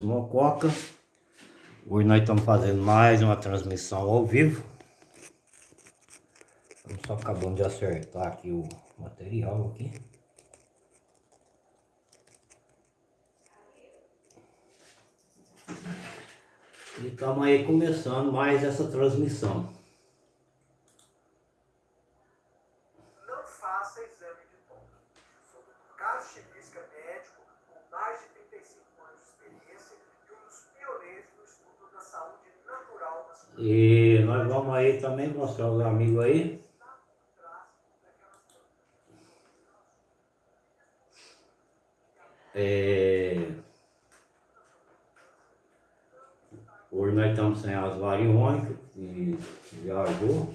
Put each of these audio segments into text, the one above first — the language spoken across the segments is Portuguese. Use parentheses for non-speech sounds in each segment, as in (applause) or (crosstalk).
Mococa. Hoje nós estamos fazendo mais uma transmissão ao vivo. Estamos só acabando de acertar aqui o material aqui. E estamos aí começando mais essa transmissão. E nós vamos aí também mostrar os amigos aí. É... Hoje nós estamos sem as variônicas, que viajou,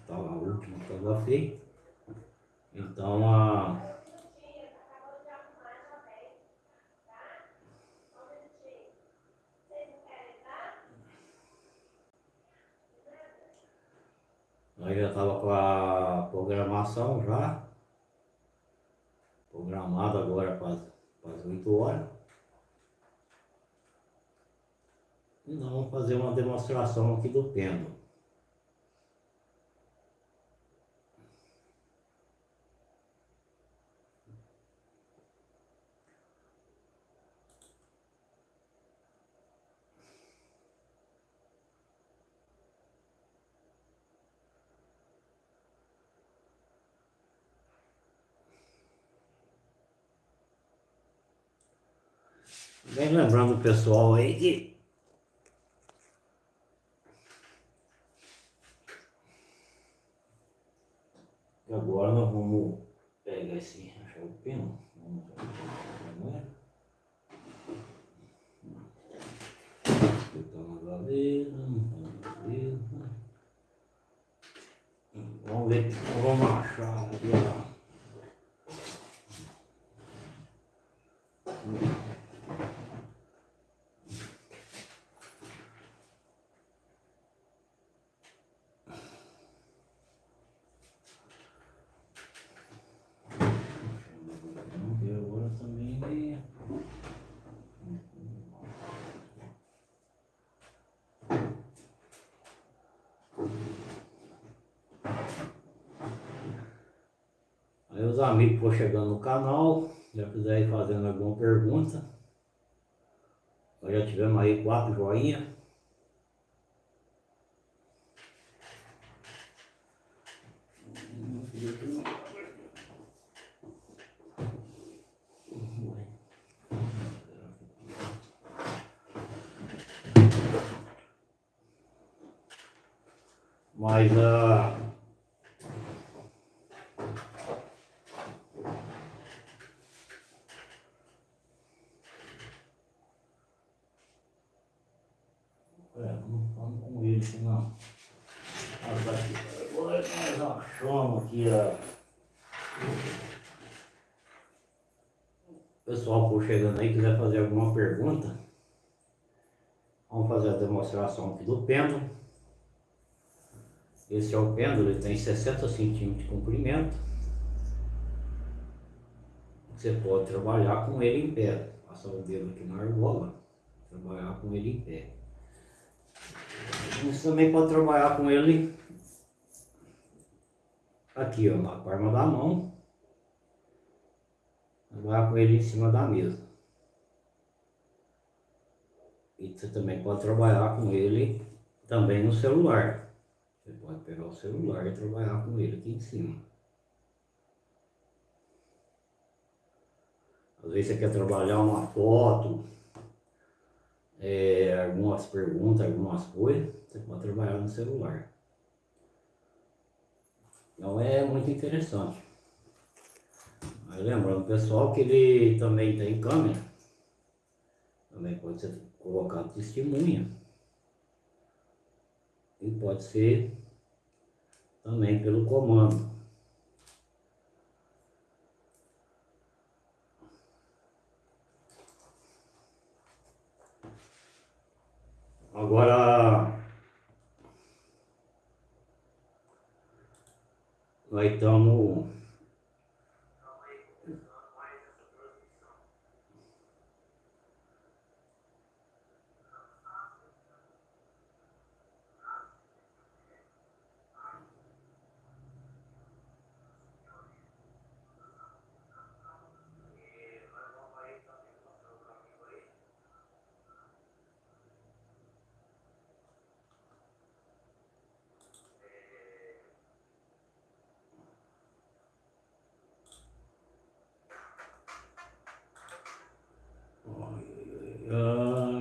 estava a última que estava feita. Então a Nós já estava com a programação já. Programado agora para as 8 horas. E nós vamos fazer uma demonstração aqui do pêndulo. Vem lembrando o pessoal aí que agora nós vamos pegar esse achar o pino. Vamos ver Botar na gaveta, Vamos ver, vamos achar aqui, ó. Aí os amigos que for chegando no canal, já quiser ir fazendo alguma pergunta. Nós já tivemos aí quatro joinhas. Mas a uh, não. Agora nós achamos aqui a... O pessoal por chegando aí, quiser fazer alguma pergunta, vamos fazer a demonstração aqui do pêndulo. Esse é o pêndulo, ele tem 60 centímetros de comprimento. Você pode trabalhar com ele em pé. Passar o dedo aqui na argola, trabalhar com ele em pé. Você também pode trabalhar com ele aqui, ó, na palma da mão. Trabalhar com ele em cima da mesa. E você também pode trabalhar com ele também no celular. Você pode pegar o celular e trabalhar com ele aqui em cima. Às vezes você quer trabalhar uma foto, é, algumas perguntas, algumas coisas, você pode trabalhar no celular. Então é muito interessante. Mas lembrando pessoal que ele também tem câmera, também pode ser colocado testemunha. E pode ser também pelo comando. Agora, nós estamos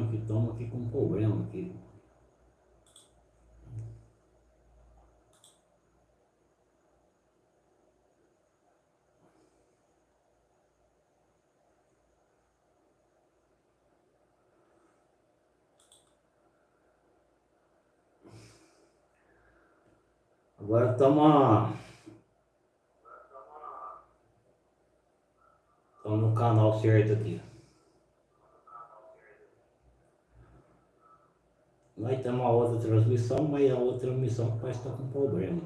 que estamos aqui com um problema aqui. Agora estamos no canal certo aqui. Nós temos uma outra transmissão, mas a outra transmissão parece estar com problema.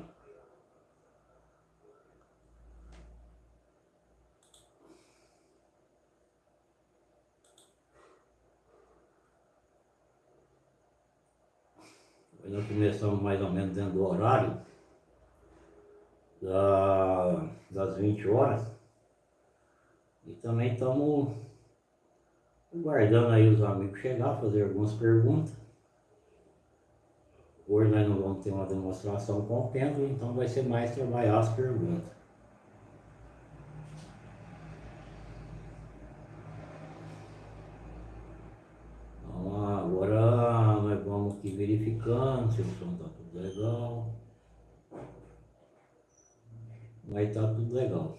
Nós começamos mais ou menos dentro do horário da, das 20 horas. E também estamos guardando aí os amigos chegar, fazer algumas perguntas. Hoje nós não vamos ter uma demonstração com o pêndulo, então vai ser mais trabalhar as perguntas. Então agora nós vamos aqui verificando se o som está tudo legal. Estar tá tudo legal.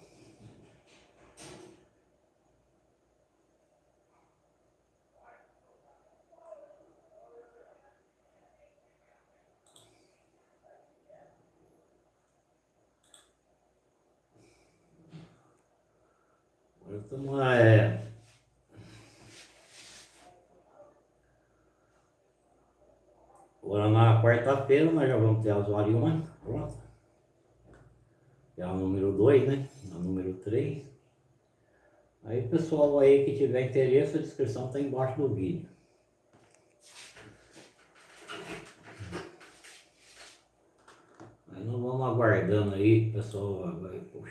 Então, é... Agora na quarta-feira nós já vamos ter as variônicas, pronto. É a número 2, né? A número 3. Aí pessoal aí que tiver interesse, a descrição está embaixo do vídeo. Aí nós vamos aguardando aí, pessoal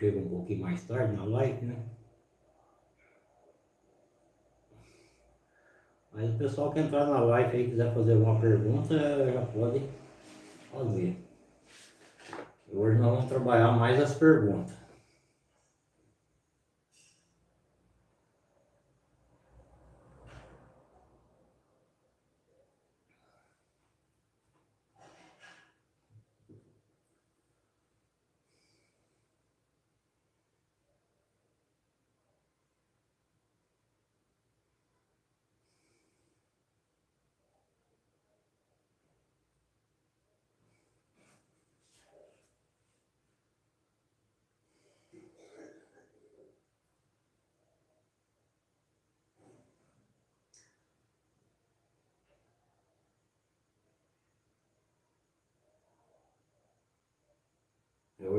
chega um pouquinho mais tarde na live, né? Mas o pessoal que entrar na live e quiser fazer alguma pergunta, já pode fazer. Hoje nós vamos trabalhar mais as perguntas.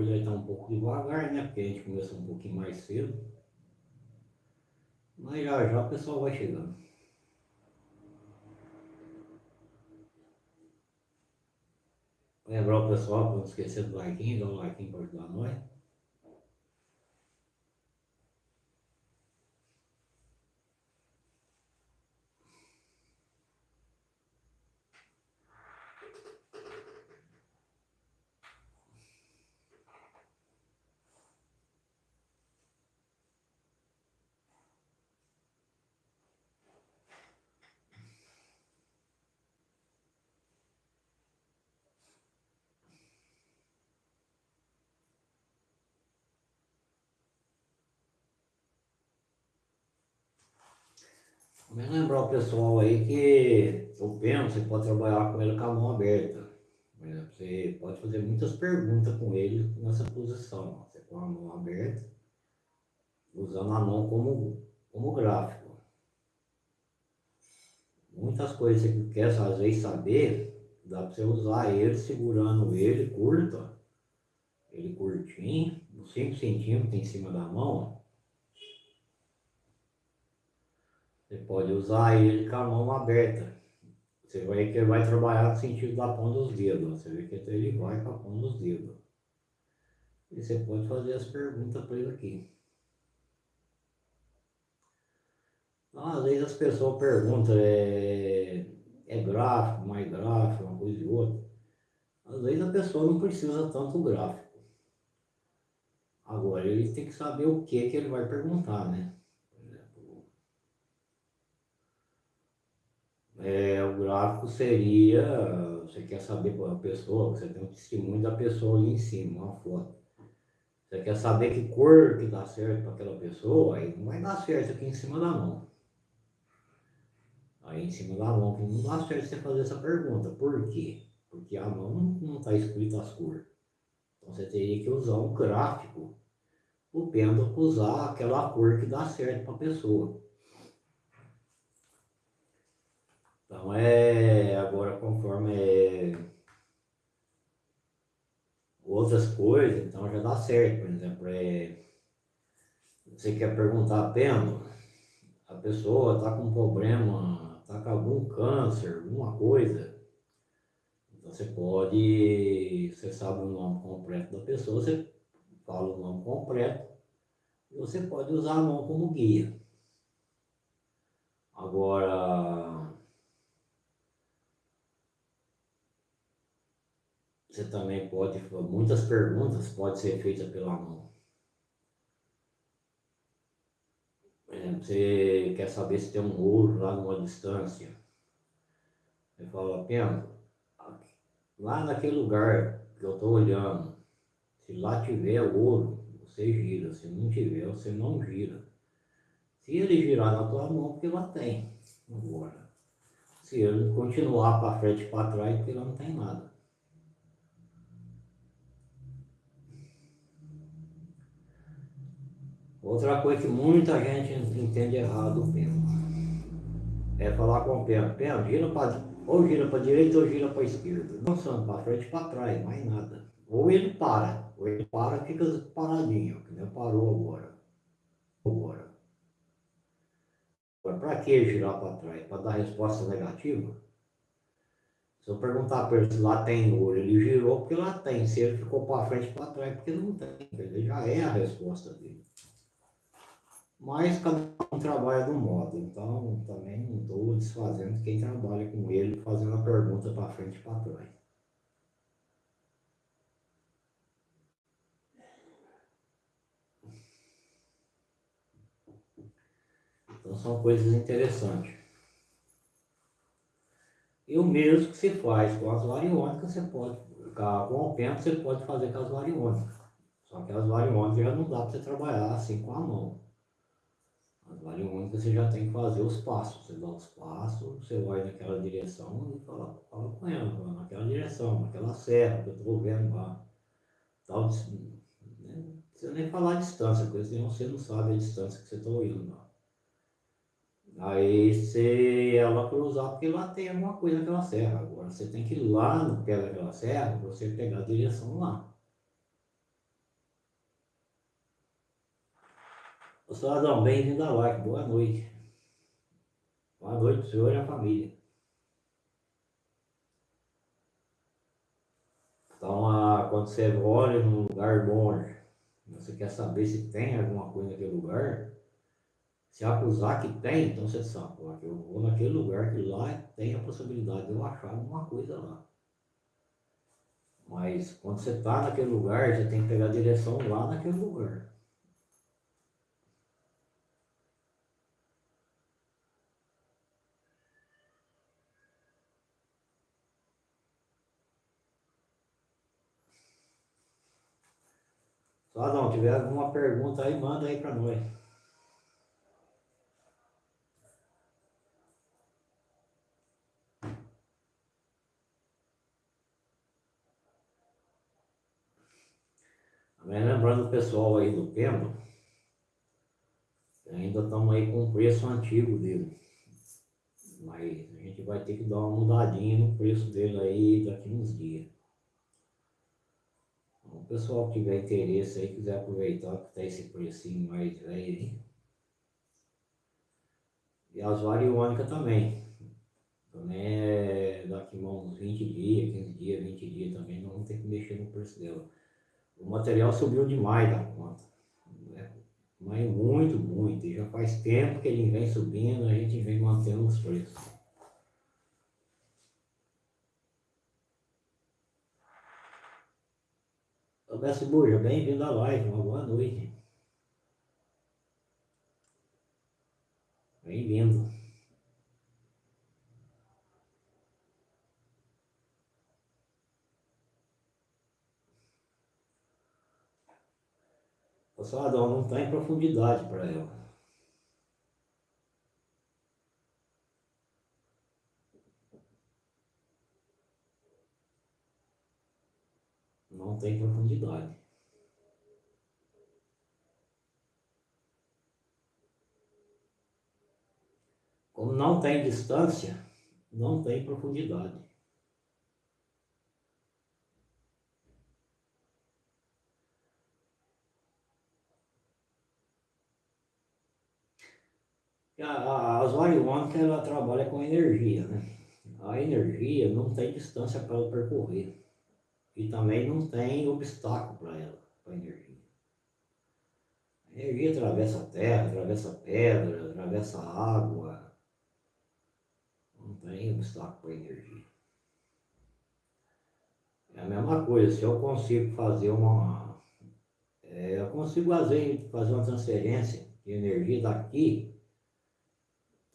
Hoje vai estar um pouco devagar, né? Porque a gente começou um pouquinho mais cedo. Mas já já o pessoal vai chegando. Lembrar o pessoal para não esquecer do like, dá um like para ajudar nós. Mas lembrar o pessoal aí que o pêndulo você pode trabalhar com ele com a mão aberta. Você pode fazer muitas perguntas com ele nessa posição. Você com a mão aberta, usando a mão como, como gráfico. Muitas coisas que você quer às vezes saber, dá para você usar ele segurando ele curto, ele curtinho, uns 5 centímetros em cima da mão, Você pode usar ele com a mão aberta. Você vai que ele vai trabalhar no sentido da ponta dos dedos. Você vê que ele vai com a ponta dos dedos. E você pode fazer as perguntas para ele aqui. Então, às vezes as pessoas perguntam, é, é gráfico, mais gráfico, uma coisa e outra. Às vezes a pessoa não precisa tanto gráfico. Agora ele tem que saber o que, que ele vai perguntar, né? É, o gráfico seria, você quer saber qual é a pessoa, você tem um testemunho da pessoa ali em cima, uma foto. Você quer saber que cor que dá certo para aquela pessoa, aí não vai dar certo aqui em cima da mão. Aí em cima da mão, que não dá certo você fazer essa pergunta. Por quê? Porque a mão não está escrito as cores. Então você teria que usar um gráfico, o pêndulo usar aquela cor que dá certo para a pessoa. Então é agora conforme é, outras coisas, então já dá certo. Por exemplo, é, você quer perguntar a pêndulo, a pessoa está com um problema, está com algum câncer, alguma coisa. Então você pode, você sabe o nome completo da pessoa, você fala o nome completo, e você pode usar a mão como guia. Agora, você também pode, muitas perguntas podem ser feitas pela mão. você quer saber se tem um ouro lá numa distância. Você fala, Pena, lá naquele lugar que eu estou olhando, se lá tiver ouro, você gira. Se não tiver, você não gira. Se ele girar na tua mão, porque lá tem. Agora, se ele continuar para frente e para trás, porque lá não tem nada. Outra coisa que muita gente entende errado o pêndulo é falar com o pêndulo, pêndulo gira para ou gira para direita ou gira para esquerda. Não são para frente e para trás, mais nada. Ou ele para, ou ele para e fica paradinho, que nem parou agora. Agora. Agora, para que girar para trás? Para dar resposta negativa? Se eu perguntar para ele se lá tem ouro, ele girou porque lá tem. Se ele ficou para frente para trás, porque não tem. Ele já é a resposta dele. Mas cada um trabalha de um modo, então também não estou desfazendo quem trabalha com ele, fazendo a pergunta para frente e para trás. Então são coisas interessantes. E o mesmo que se faz com as variônicas, você pode, com o tempo você pode fazer com as variônicas. Só que as variônicas já não dá para você trabalhar assim com a mão. As variônicas você já tem que fazer os passos. Você dá os passos, você vai naquela direção e fala, fala com ela, naquela direção, naquela serra que eu estou vendo lá. Tal, né? Não precisa nem falar a distância, porque senão você não sabe a distância que você está indo lá. Aí você ela cruzar, porque lá tem alguma coisa naquela serra. Agora você tem que ir lá no pé daquela serra você pegar a direção lá. Ô, Cidadão, bem-vindo à live, boa noite. Boa noite, senhor e a família. Então, quando você olha num lugar longe, você quer saber se tem alguma coisa naquele lugar, se acusar que tem, então você sabe, eu vou naquele lugar que lá tem a possibilidade de eu achar alguma coisa lá. Mas quando você está naquele lugar, você tem que pegar a direção lá naquele lugar. Só não, tiver alguma pergunta aí, manda aí para nós. Lembrando o pessoal aí do Pema, ainda estamos aí com o preço antigo dele. Mas a gente vai ter que dar uma mudadinha no preço dele aí daqui uns dias o pessoal que tiver interesse aí, quiser aproveitar que tá esse precinho mais aí. E as variônicas também. Também é daqui a uns 20 dias, 15 dias, 20 dias também, não ter que mexer no preço dela. O material subiu demais da conta. Né? Mas muito, muito. E já faz tempo que ele vem subindo, a gente vem mantendo os preços. Roberto Burja, bem-vindo à live, uma boa noite. Bem-vindo. Pessoal, a não está em profundidade para ela. Tem profundidade. Como não tem distância, não tem profundidade. A, a Oswariônica, ela trabalha com energia, né? A energia não tem distância para percorrer. E também não tem obstáculo para ela, para a energia. A energia atravessa a terra, atravessa a pedra, atravessa a água. Não tem obstáculo para a energia. É a mesma coisa, se eu consigo fazer uma. É, eu consigo fazer, fazer uma transferência de energia daqui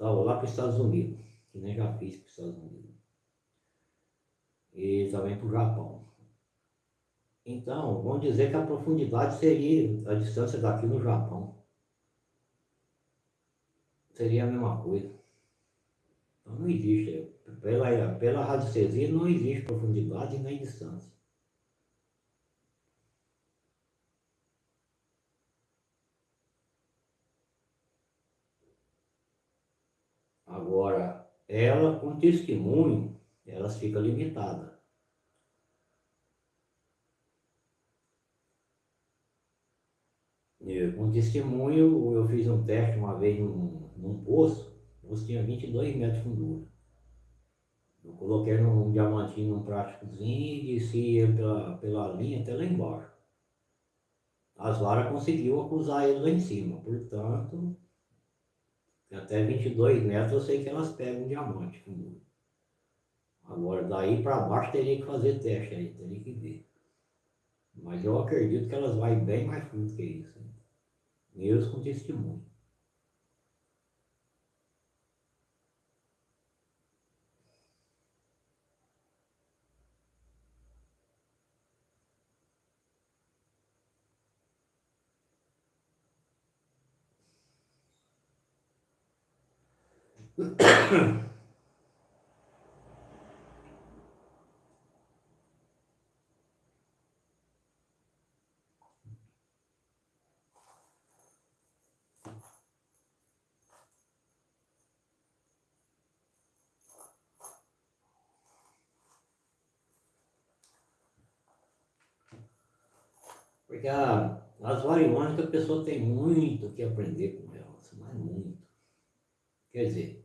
Estava lá para os Estados Unidos, que nem já fiz para os Estados Unidos. E também para o Japão. Então, vamos dizer que a profundidade seria a distância daqui no Japão. Seria a mesma coisa. Então não existe. Pela, pela radiestesia não existe profundidade nem distância. Agora, ela com testemunho, elas ficam limitadas. Com testemunho, eu fiz um teste uma vez num, num poço, o poço tinha 22 metros de fundura. Eu coloquei num diamantinho num plásticozinho e desci ele pela, pela linha até lá embaixo. As varas conseguiu acusar ele lá em cima, portanto, até 22 metros eu sei que elas pegam um diamante com Agora daí para baixo teria que fazer teste aí, teria que ver. Mas eu acredito que elas vão bem mais fundo que isso. Hein? Mesmo com testemunho. (coughs) Porque a, as variônicas a pessoa tem muito que aprender com elas, mas muito. Quer dizer,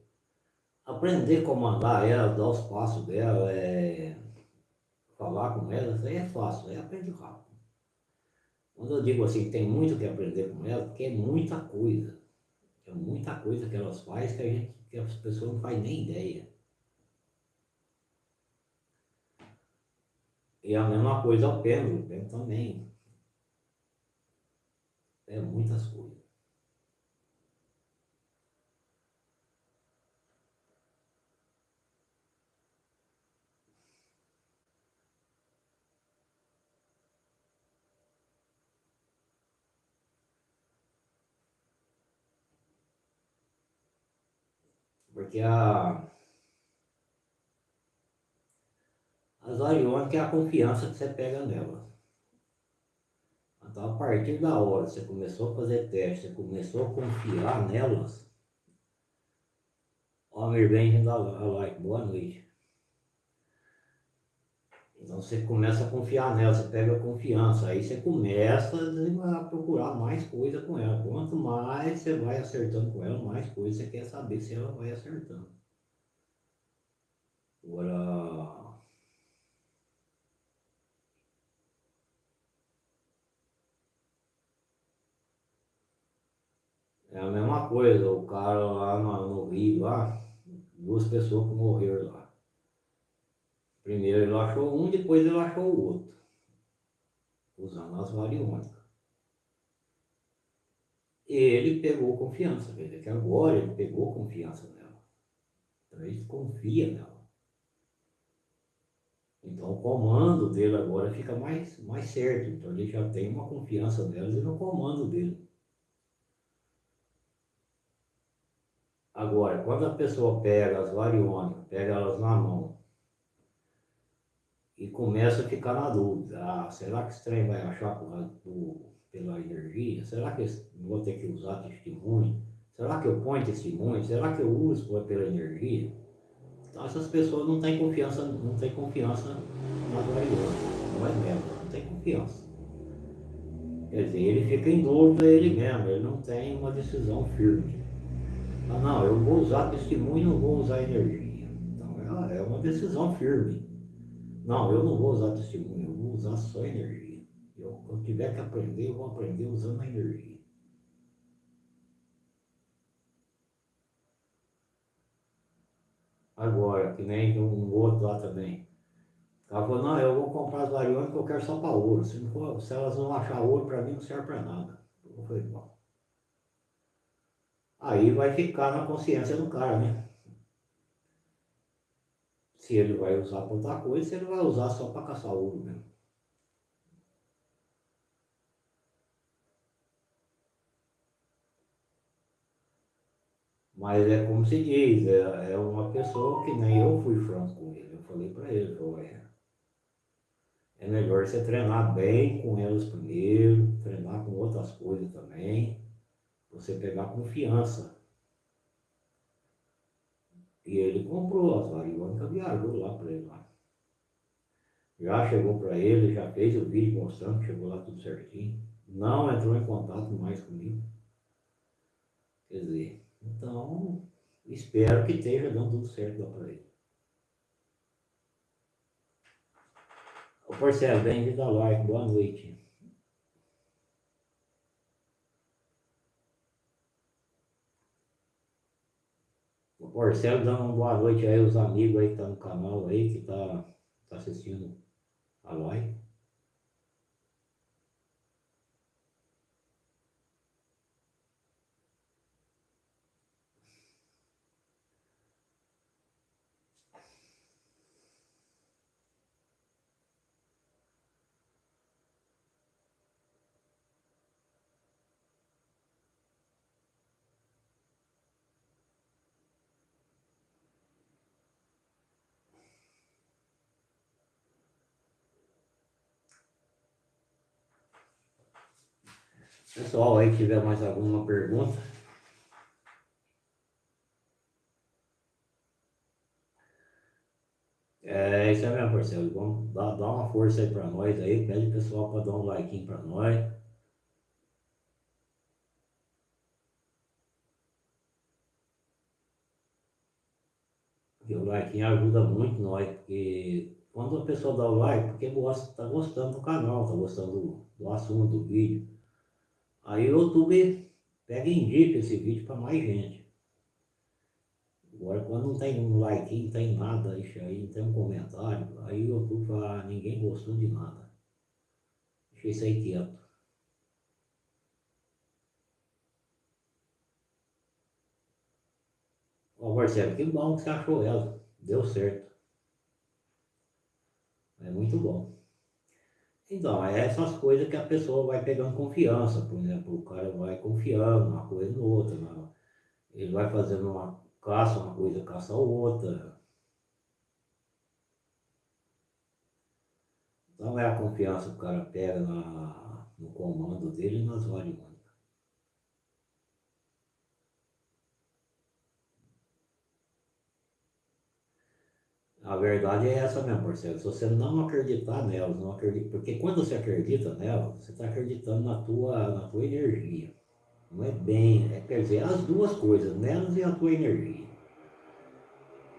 aprender a comandar ela, dar os passos dela, é, falar com ela, isso aí é fácil, aí aprende rápido. Quando eu digo assim, tem muito que aprender com ela, porque é muita coisa. É muita coisa que elas fazem que, a gente, que as pessoas não fazem nem ideia. E a mesma coisa ao pêndulo, o pêndulo também. É muitas coisas. Porque a, as ariônicas é a confiança que você pega nela. Então, a partir da hora que você começou a fazer teste, você começou a confiar nelas, ó, bem, da like, boa noite. Então você começa a confiar nela, você pega a confiança, aí você começa a procurar mais coisa com ela. Quanto mais você vai acertando com ela, mais coisa você quer saber se ela vai acertando. Agora. É a mesma coisa, o cara lá no, no Rio, lá, duas pessoas que morreram lá. Primeiro ele achou um, depois ele achou o outro, usando as variônicas. Ele pegou confiança, dizer que agora ele pegou confiança nela. Então ele confia nela. Então o comando dele agora fica mais, mais certo. Então ele já tem uma confiança nelas e no comando dele. Agora, quando a pessoa pega as variônicas, pega elas na mão e começa a ficar na dúvida, ah, será que esse trem vai achar por, por, pela energia? Será que vou ter que usar testemunho? Será que eu ponho testemunho? Será que eu uso pela energia? Então essas pessoas não têm confiança, não têm confiança nas variônicas, não é mesmo, não tem confiança. Quer dizer, ele fica em dúvida ele mesmo, ele não tem uma decisão firme. Não, eu vou usar testemunho e não vou usar energia. Então é, uma decisão firme. Não, eu não vou usar testemunho, eu vou usar só energia. Eu, eu tiver que aprender, eu vou aprender usando a energia. Agora, que nem um outro lá também. Ela falou, não, eu vou comprar as variônicas eu quero só para ouro. Se, for, se elas não achar ouro, para mim não serve para nada. Eu falei, bom. Aí vai ficar na consciência do cara, né? Se ele vai usar para outra coisa, se ele vai usar só para caçar ouro mesmo. Mas é como se diz, é, é uma pessoa que nem eu fui franco com ele. Eu falei para ele, é, é melhor você treinar bem com elas primeiro, treinar com outras coisas também você pegar confiança. E ele comprou as variônicas, viajou lá para ele lá. Já chegou para ele, já fez o vídeo mostrando que chegou lá tudo certinho. Não entrou em contato mais comigo. Quer dizer, então espero que esteja dando tudo certo lá para ele. Ô parceiro, bem-vindo ao like, boa noite. Marcelo dando uma boa noite aí aos amigos aí que tá no canal aí, que tá, tá assistindo a live. Pessoal aí, tiver mais alguma pergunta. É isso aí mesmo, parceiro. Vamos dar, dar uma força aí para nós aí. Pede o pessoal para dar um like para nós. Porque o like ajuda muito nós, porque quando a pessoa dá o like, porque gosta, tá gostando do canal, tá gostando do, do assunto, do vídeo. Aí o YouTube pega e indica esse vídeo para mais gente. Agora quando não tem um like, não tem nada, isso aí, não tem um comentário, aí o YouTube fala, ah, ninguém gostou de nada. Deixa isso aí quieto. Ó Marcelo, que bom que você achou ela. Deu certo. É muito bom. Então, é essas coisas que a pessoa vai pegando confiança, por exemplo, o cara vai confiando uma coisa no outra, né? ele vai fazendo uma caça, uma coisa caça a outra. Então é a confiança que o cara pega na, no comando dele nas variantes. A verdade é essa mesmo, parceiro. Se você não acreditar nelas, não acredita, porque quando você acredita nelas, você está acreditando na tua, na tua energia. Não é bem, é, quer dizer, as duas coisas, nelas e a tua energia.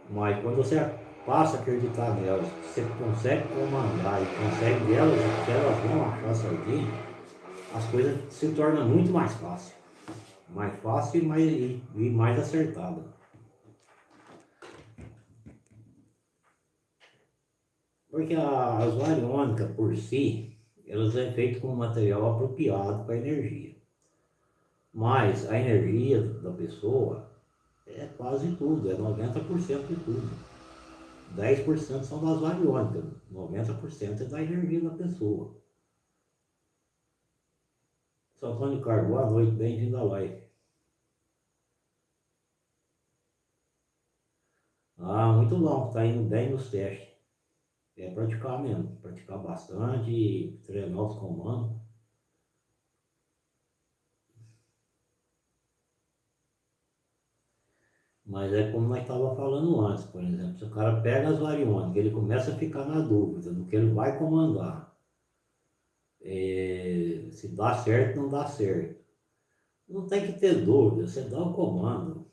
Mas quando você passa a acreditar nelas, você consegue comandar e consegue elas, que elas vão achar certinho, as coisas se tornam muito mais fácil. Mais fácil e mais, e, e mais acertada. Porque as variônicas por si, elas é feito com material apropriado para a energia. Mas a energia da pessoa é quase tudo, é 90% de tudo. 10% são das variônicas, 90% é da energia da pessoa. São Antônio Carlos, boa noite, bem-vindo à live. Ah, muito bom, está indo bem nos testes. É praticar mesmo, praticar bastante, treinar os comandos. Mas é como nós estávamos falando antes, por exemplo, se o cara pega as variônicas, ele começa a ficar na dúvida do que ele vai comandar. É, se dá certo, não dá certo. Não tem que ter dúvida, você dá o comando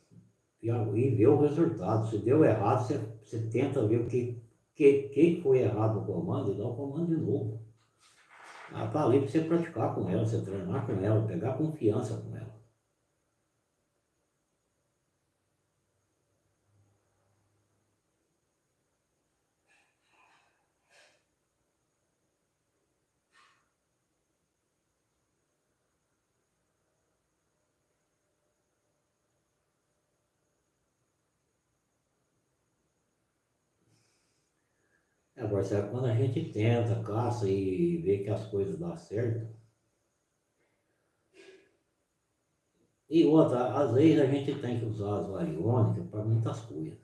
e, e vê o resultado. Se deu errado, você, você tenta ver o que, que, que foi errado no comando dá o comando de novo. Ela está ali para você praticar com ela, você treinar com ela, pegar confiança com ela. Agora, sabe, quando a gente tenta, caça e vê que as coisas dão certo. E outra, às vezes a gente tem que usar as variônicas para muitas coisas.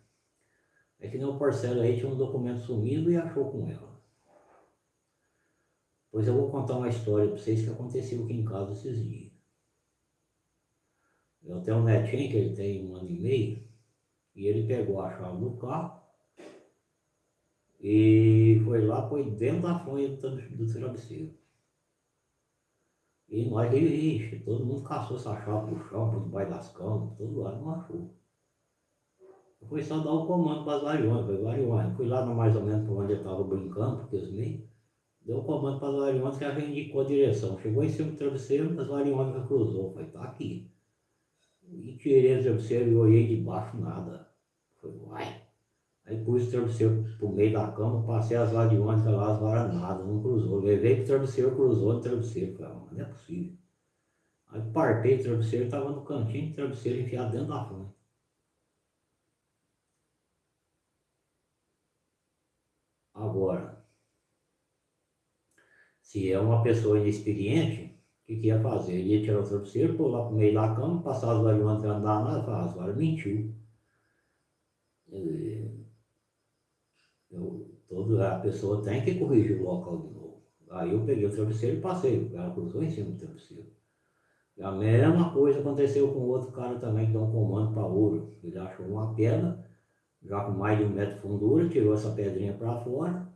É que nem o parceiro aí tinha um documento sumido e achou com ela. Pois eu vou contar uma história para vocês que aconteceu aqui em casa esses dias. Eu tenho um netinho que ele tem um ano e meio, e ele pegou a chave do carro e foi lá, foi dentro da fonte do, travesseiro. E nós, ixi, todo mundo caçou essa chave pro chão, por debaixo das camas, todo lado achou. Foi só dar o comando para as variões, foi variões. Fui lá no, mais ou menos para onde eu estava brincando, porque os meio. Deu o comando para as variões que a gente indicou a direção. Chegou em cima do travesseiro, as variões cruzou. Falei, tá aqui. E tirei o travesseiro e olhei de baixo, nada. Foi, uai. Aí pus o travesseiro pro meio da cama, passei as variônicas lá, as varas nada, não cruzou. Levei pro travesseiro, cruzou no travesseiro. Falei, ah, não é possível. Aí partei o travesseiro, estava no cantinho do travesseiro enfiado dentro da fonte. Agora, se é uma pessoa inexperiente, o que, que ia fazer? Ele ia tirar o travesseiro, pular pro meio da cama, passar as variônicas andar nada, falar, as varas mentiu. Eu, toda a pessoa tem que corrigir o local de novo. Aí eu peguei o travesseiro e passei, o cara cruzou em cima do travesseiro. E a mesma coisa aconteceu com outro cara também que deu um comando para ouro. Ele achou uma pedra, já com mais de um metro de fundura, tirou essa pedrinha para fora.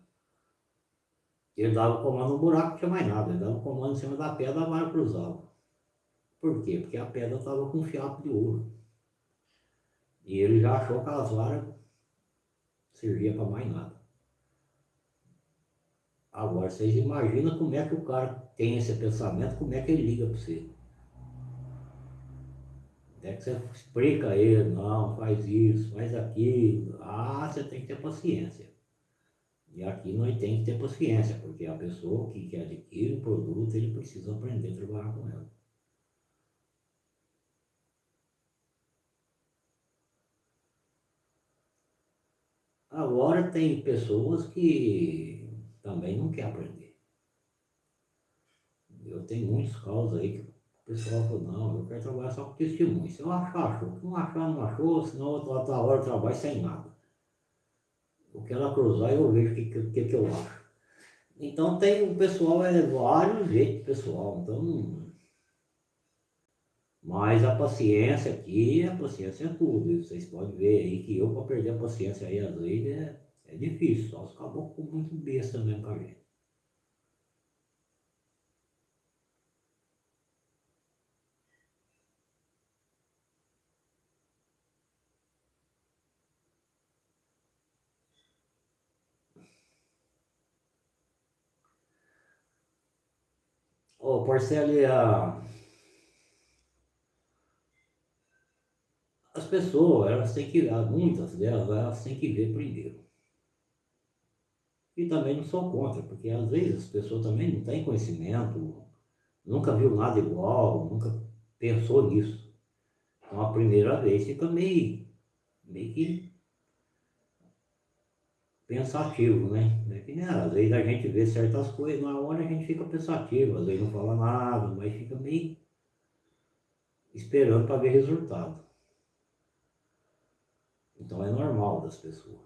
Ele dava o comando no buraco, não tinha mais nada. Ele dava o comando em cima da pedra, a vara cruzava. Por quê? Porque a pedra estava com um fiapo de ouro. E ele já achou que as varas servia para mais nada. Agora, vocês imaginam como é que o cara tem esse pensamento, como é que ele liga para você. É que você explica a ele, não, faz isso, faz aquilo. Ah, você tem que ter paciência. E aqui nós tem que ter paciência, porque a pessoa que, que adquire o produto, ele precisa aprender a trabalhar com ela. Agora tem pessoas que também não querem aprender. Eu tenho muitos casos aí que o pessoal fala, não, eu quero trabalhar só com testemunho. Se eu achar, achou. Se não achar, não achou, senão outra hora eu trabalho sem nada. O que ela cruzar eu vejo o que, que, que eu acho. Então tem o pessoal, é vários jeitos pessoal. Então mas a paciência aqui, a paciência é tudo. Vocês podem ver aí que eu para perder a paciência aí às vezes é, é difícil. Só os caboclos muito besta mesmo com a gente. Ô, Porcelia, as pessoas, elas têm que, muitas delas, elas têm que ver primeiro. E também não sou contra, porque às vezes as pessoas também não têm conhecimento, nunca viu nada igual, nunca pensou nisso. Então a primeira vez fica meio, meio que pensativo, né? É que, né? Às vezes a gente vê certas coisas, na hora a gente fica pensativo, às vezes não fala nada, mas fica meio esperando para ver resultado. Então é normal das pessoas.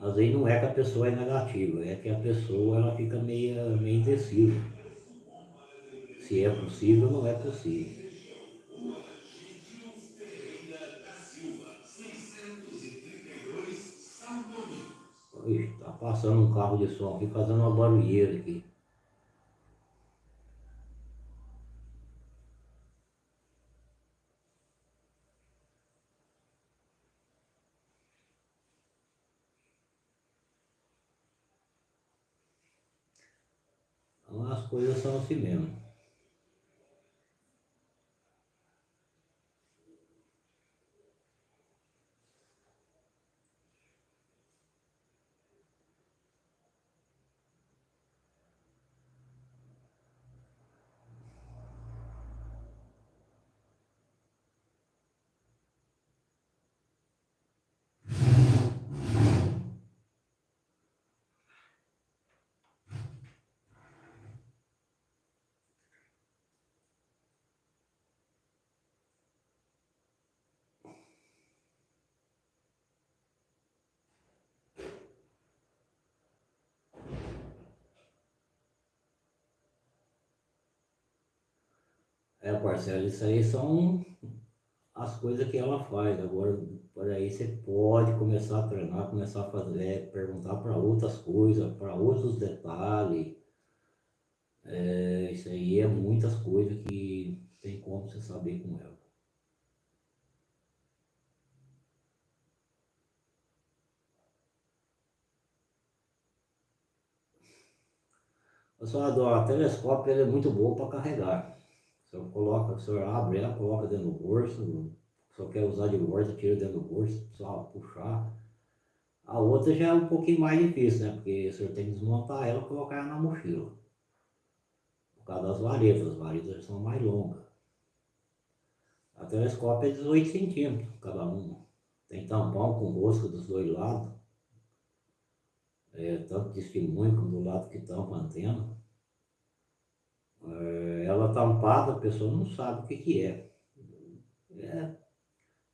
Às vezes não é que a pessoa é negativa, é que a pessoa ela fica meio, meio indecisa. Se é possível não é possível. Ixi, tá passando um carro de som aqui fazendo uma barulheira aqui. Então as coisas são assim mesmo. É, parcela, isso aí são as coisas que ela faz. Agora, por aí você pode começar a treinar, começar a fazer, é, perguntar para outras coisas, para outros detalhes. É, isso aí é muitas coisas que tem como você saber com ela. Pessoal, o telescópio ele é muito bom para carregar. O senhor coloca, o senhor abre ela, coloca dentro do bolso, senhor quer usar de volta, tira dentro do bolso, só puxar. A outra já é um pouquinho mais difícil, né? Porque o senhor tem que desmontar ela e colocar ela na mochila. Por causa das varetas, as varetas são mais longas. A telescópio é 18 centímetros cada uma. Tem tampão com rosca dos dois lados. É, tanto testemunho como do lado que tampa a antena. É, ela tampada, a pessoa não sabe o que, que é. É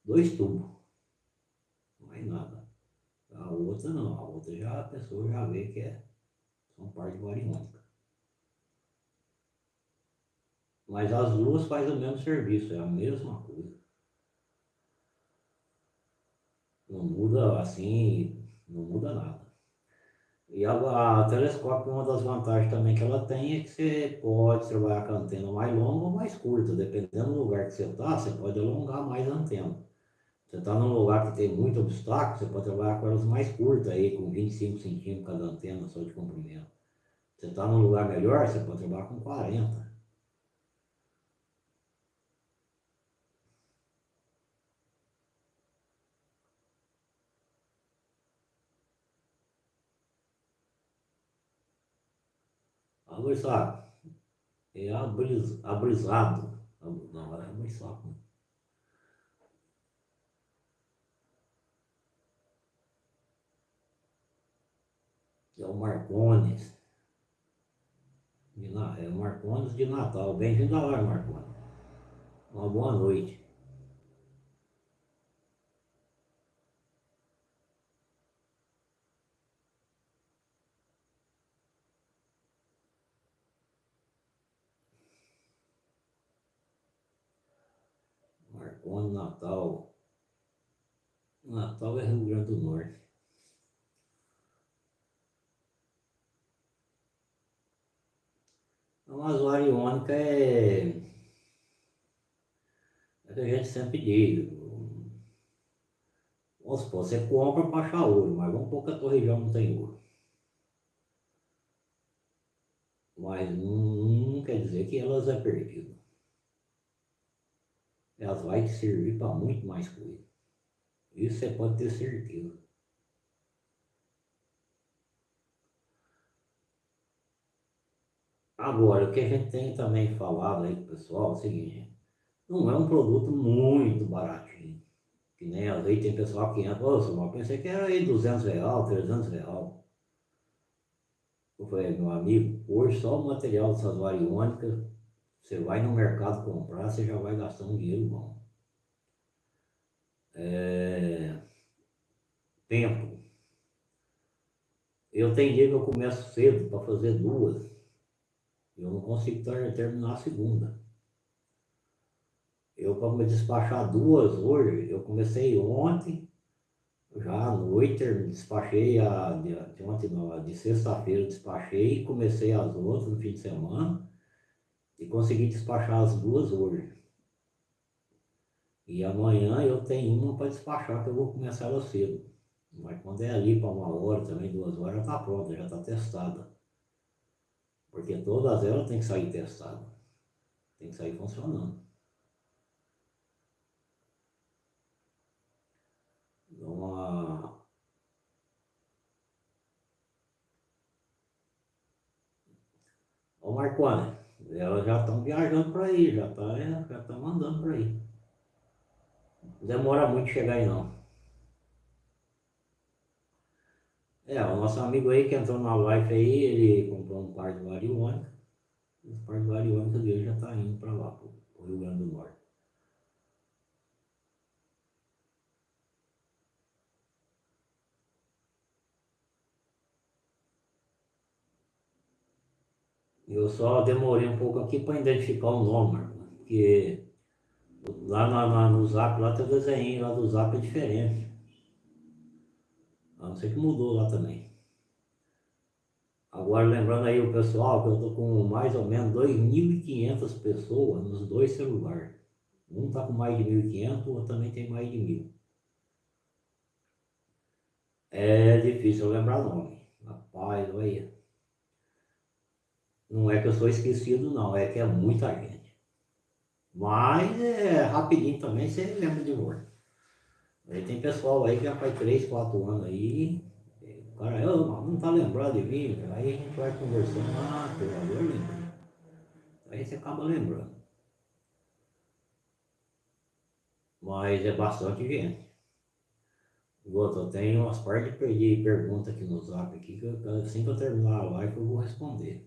dois tubos, mais nada. A outra não, a outra já a pessoa já vê que é são parte bariônica. Mas as duas fazem o mesmo serviço, é a mesma coisa. Não muda assim, não muda nada. E a, a telescópio, uma das vantagens também que ela tem é que você pode trabalhar com a antena mais longa ou mais curta, dependendo do lugar que você está, você pode alongar mais a antena. Você está num lugar que tem muito obstáculo, você pode trabalhar com elas mais curtas aí, com 25 centímetros cada antena só de comprimento. Você está num lugar melhor, você pode trabalhar com 40. Agora, é abris, abrisado. Não, é muito saco. É o Marcones. É o Marcones de Natal. Bem-vindo hora, Marcones. Uma boa noite. Marconi, Natal. Natal é Rio Grande do Norte. A usuário iônica é, é que a gente sempre diz. Vamos supor, você compra para achar ouro, mas vamos que a tua região não tem ouro. Mas não, não quer dizer que elas é perdido elas vão te servir para muito mais coisa. Isso você pode ter certeza. Agora, o que a gente tem também falado aí pessoal é o seguinte, não é um produto muito baratinho. Que nem às vezes tem pessoal que entra, ô, eu pensei que era aí 200 real, 300 real. Eu falei, meu amigo, hoje só o material dessas variônicas, você vai no mercado comprar, você já vai gastar um dinheiro bom. É... Tempo. Eu tenho dia que eu começo cedo para fazer duas. Eu não consigo terminar a segunda. Eu, para me despachar duas hoje, eu comecei ontem, já à noite, despachei a, de, ontem, de sexta-feira despachei, comecei as outras no fim de semana e consegui despachar as duas hoje. E amanhã eu tenho uma para despachar, que eu vou começar ela cedo. Mas quando é ali para uma hora, também duas horas, já está pronta, já está testada. Porque todas elas têm que sair testadas. Tem que sair funcionando. Então, a... Ô Marcone, elas já estão viajando para aí, já estão já tá mandando para aí. Não demora muito chegar aí não. É, o nosso amigo aí que entrou na live aí, ele comprou um par de variônica. O par de variônica dele já está indo para lá, para o Rio Grande do Norte. Eu só demorei um pouco aqui para identificar o nome, porque lá no zap, lá tem o desenho lá do zap é diferente. A não ser que mudou lá também. Agora lembrando aí o pessoal que eu tô com mais ou menos 2.500 pessoas nos dois celulares. Um tá com mais de 1.500, o outro também tem mais de 1.000. É difícil lembrar nome. Rapaz, olha. Não é que eu sou esquecido não, é que é muita gente. Mas é rapidinho também você lembra de novo. Aí tem pessoal aí que já faz 3, 4 anos aí, o cara, eu, não tá lembrado de mim, aí a gente vai conversando, ah, pelo eu lembro. Aí você acaba lembrando. Mas é bastante gente. Outro, eu tenho umas partes de perder pergunta aqui no zap aqui, que eu, assim que eu terminar a live eu vou responder.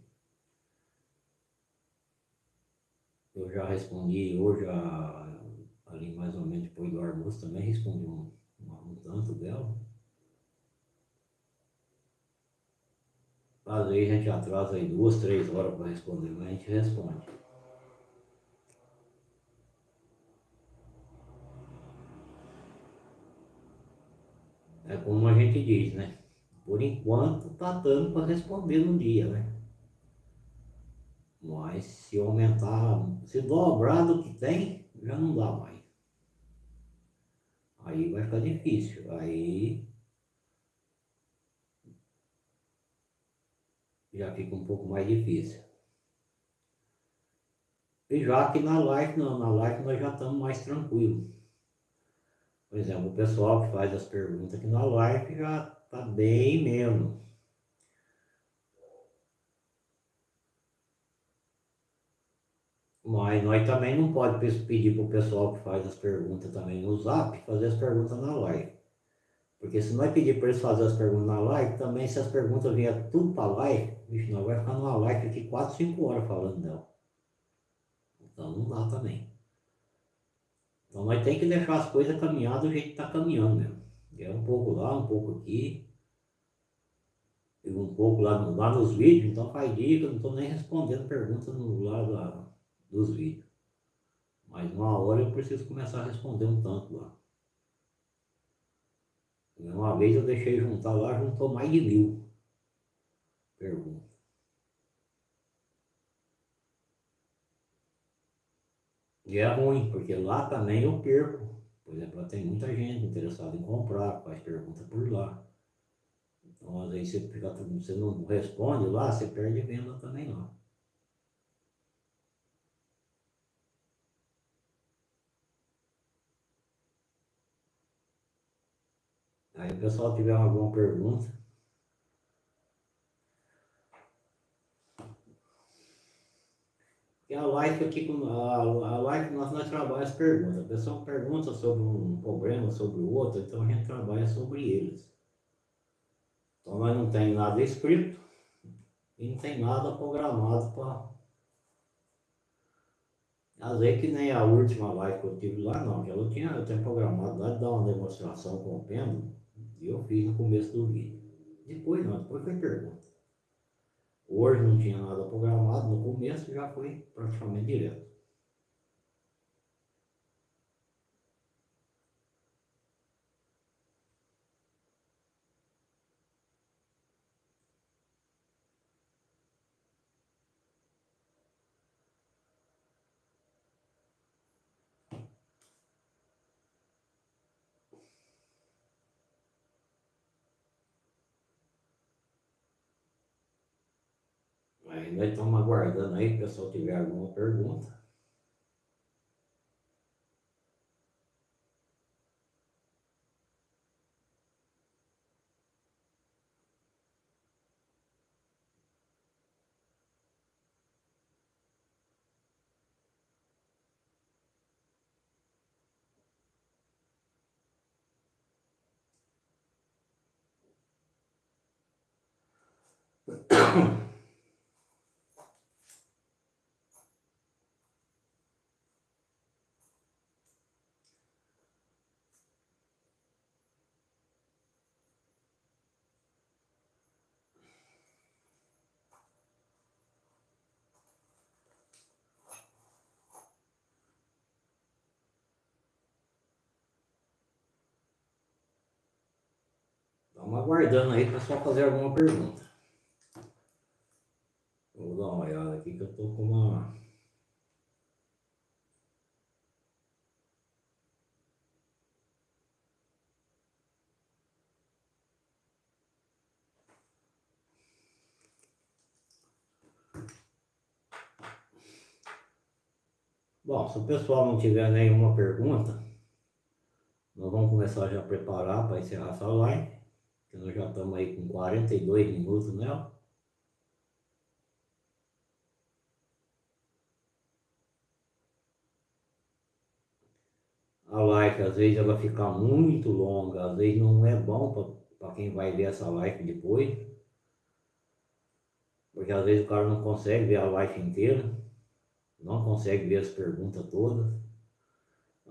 Eu já respondi hoje a ali mais ou menos depois do almoço também respondi um, um, um tanto dela. Às vezes a gente atrasa aí duas, três horas para responder, mas a gente responde. É como a gente diz, né? Por enquanto tá dando para responder no dia, né? Mas se aumentar, se dobrar do que tem, já não dá mais. Aí vai ficar difícil. Aí já fica um pouco mais difícil. E já que na live, não, na live nós já estamos mais tranquilos. Por exemplo, o pessoal que faz as perguntas aqui na live já está bem menos. Mas nós também não podemos pedir para o pessoal que faz as perguntas também no zap fazer as perguntas na live. Porque se nós pedir para eles fazerem as perguntas na live, também se as perguntas vierem tudo para a live, bicho, nós vai ficar numa live aqui 4, 5 horas falando dela. Então não dá também. Então nós temos que deixar as coisas caminhar do jeito que está caminhando mesmo. É um pouco lá, um pouco aqui. E um pouco lá, lá nos vídeos, então faz eu não estou nem respondendo perguntas no lado da dos vídeos. Mas uma hora eu preciso começar a responder um tanto lá. Uma vez eu deixei juntar lá, juntou mais de mil perguntas. E é ruim, porque lá também eu perco. Por exemplo, tem muita gente interessada em comprar, faz pergunta por lá. Então, às vezes você, fica, você não responde lá, você perde venda também lá. Aí o pessoal tiver alguma pergunta. que a live aqui, a, live nós, nós trabalhamos perguntas. A pessoa pergunta sobre um problema, sobre o outro, então a gente trabalha sobre eles. Então nós não tem nada escrito e não tem nada programado para. Às vezes que nem a última live que eu tive lá, não, que eu tinha, eu tinha programado lá de dar uma demonstração com o pêndulo e eu fiz no começo do vídeo. Depois não, depois foi pergunta. Hoje não tinha nada programado, no começo já foi praticamente direto. Nós estamos aguardando aí, pessoal tiver alguma pergunta. (coughs) Estamos aguardando aí para só fazer alguma pergunta. Vou dar uma olhada aqui que eu estou com uma. Bom, se o pessoal não tiver nenhuma pergunta, nós vamos começar já a preparar para encerrar essa live que nós já estamos aí com 42 minutos nela. A live às vezes ela fica muito longa, às vezes não é bom para quem vai ver essa live depois. Porque às vezes o cara não consegue ver a live inteira, não consegue ver as perguntas todas.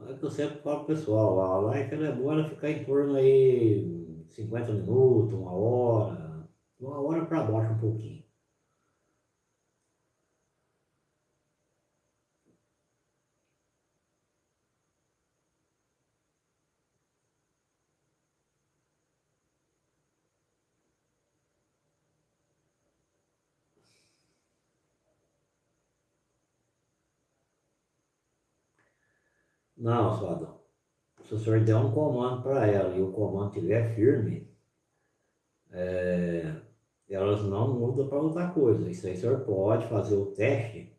É que eu sempre falo pessoal, a live ela é boa ela ficar em torno aí 50 minutos, uma hora, uma hora para baixo um pouquinho. Não, Sadão se o senhor der um comando para ela e o comando estiver firme, é, elas não mudam para outra coisa. Isso aí o senhor pode fazer o teste.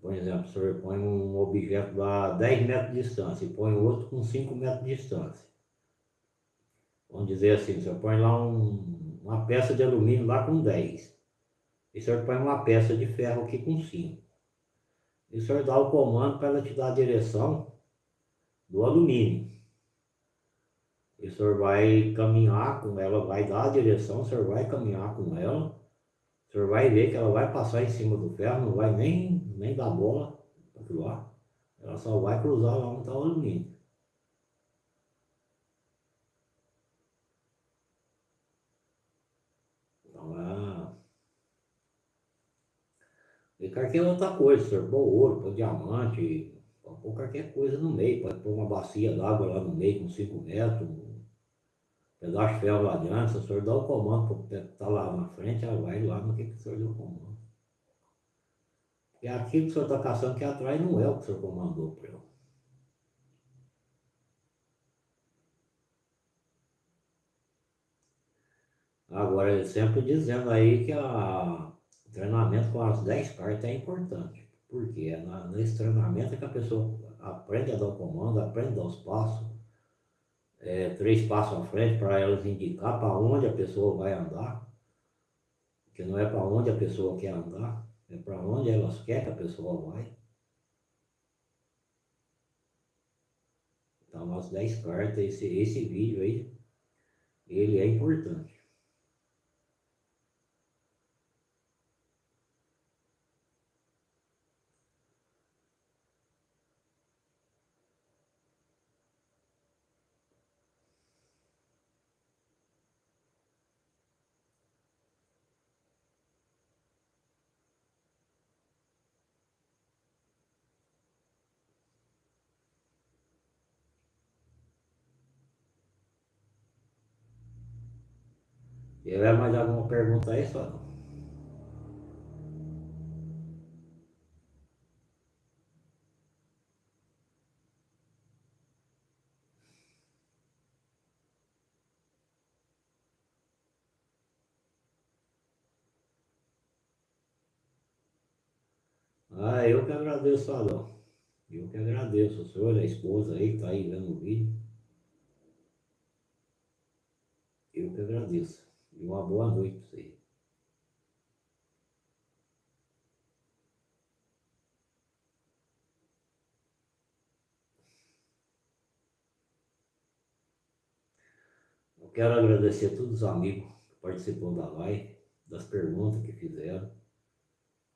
Por exemplo, o senhor põe um objeto a 10 metros de distância e põe outro com 5 metros de distância. Vamos dizer assim, o senhor põe lá um, uma peça de alumínio lá com 10. E o senhor põe uma peça de ferro aqui com 5. E o senhor dá o comando para ela te dar a direção do alumínio. E o senhor vai caminhar com ela, vai dar a direção, o senhor vai caminhar com ela, o senhor vai ver que ela vai passar em cima do ferro, não vai nem, nem dar bola para lá. Ela só vai cruzar lá onde está o alumínio. Então é. E qualquer outra coisa, senhor pôr ouro, pôr diamante, Pode pôr qualquer coisa no meio, pode pôr uma bacia d'água lá no meio com 5 metros, um pedaço de ferro lá adiante, se o senhor dá o comando para estar tá lá na frente, ela vai lá no que, que o senhor deu o comando. E aquilo que o senhor está caçando aqui atrás não é o que o senhor comandou para eu. Agora, sempre dizendo aí que o treinamento com as 10 partes é importante. Porque é na, nesse treinamento que a pessoa aprende a dar o comando, aprende a dar os passos, é, três passos à frente para elas indicar para onde a pessoa vai andar, que não é para onde a pessoa quer andar. é para onde elas querem que a pessoa vai. Então, as 10 cartas, esse, esse vídeo aí, ele é importante. Tiver mais alguma pergunta aí, só? Ah, eu que agradeço, Adão. Eu que agradeço o senhor, a esposa aí está aí vendo o vídeo. Eu que agradeço. E uma boa noite para você. Eu quero agradecer a todos os amigos que participaram da live, das perguntas que fizeram,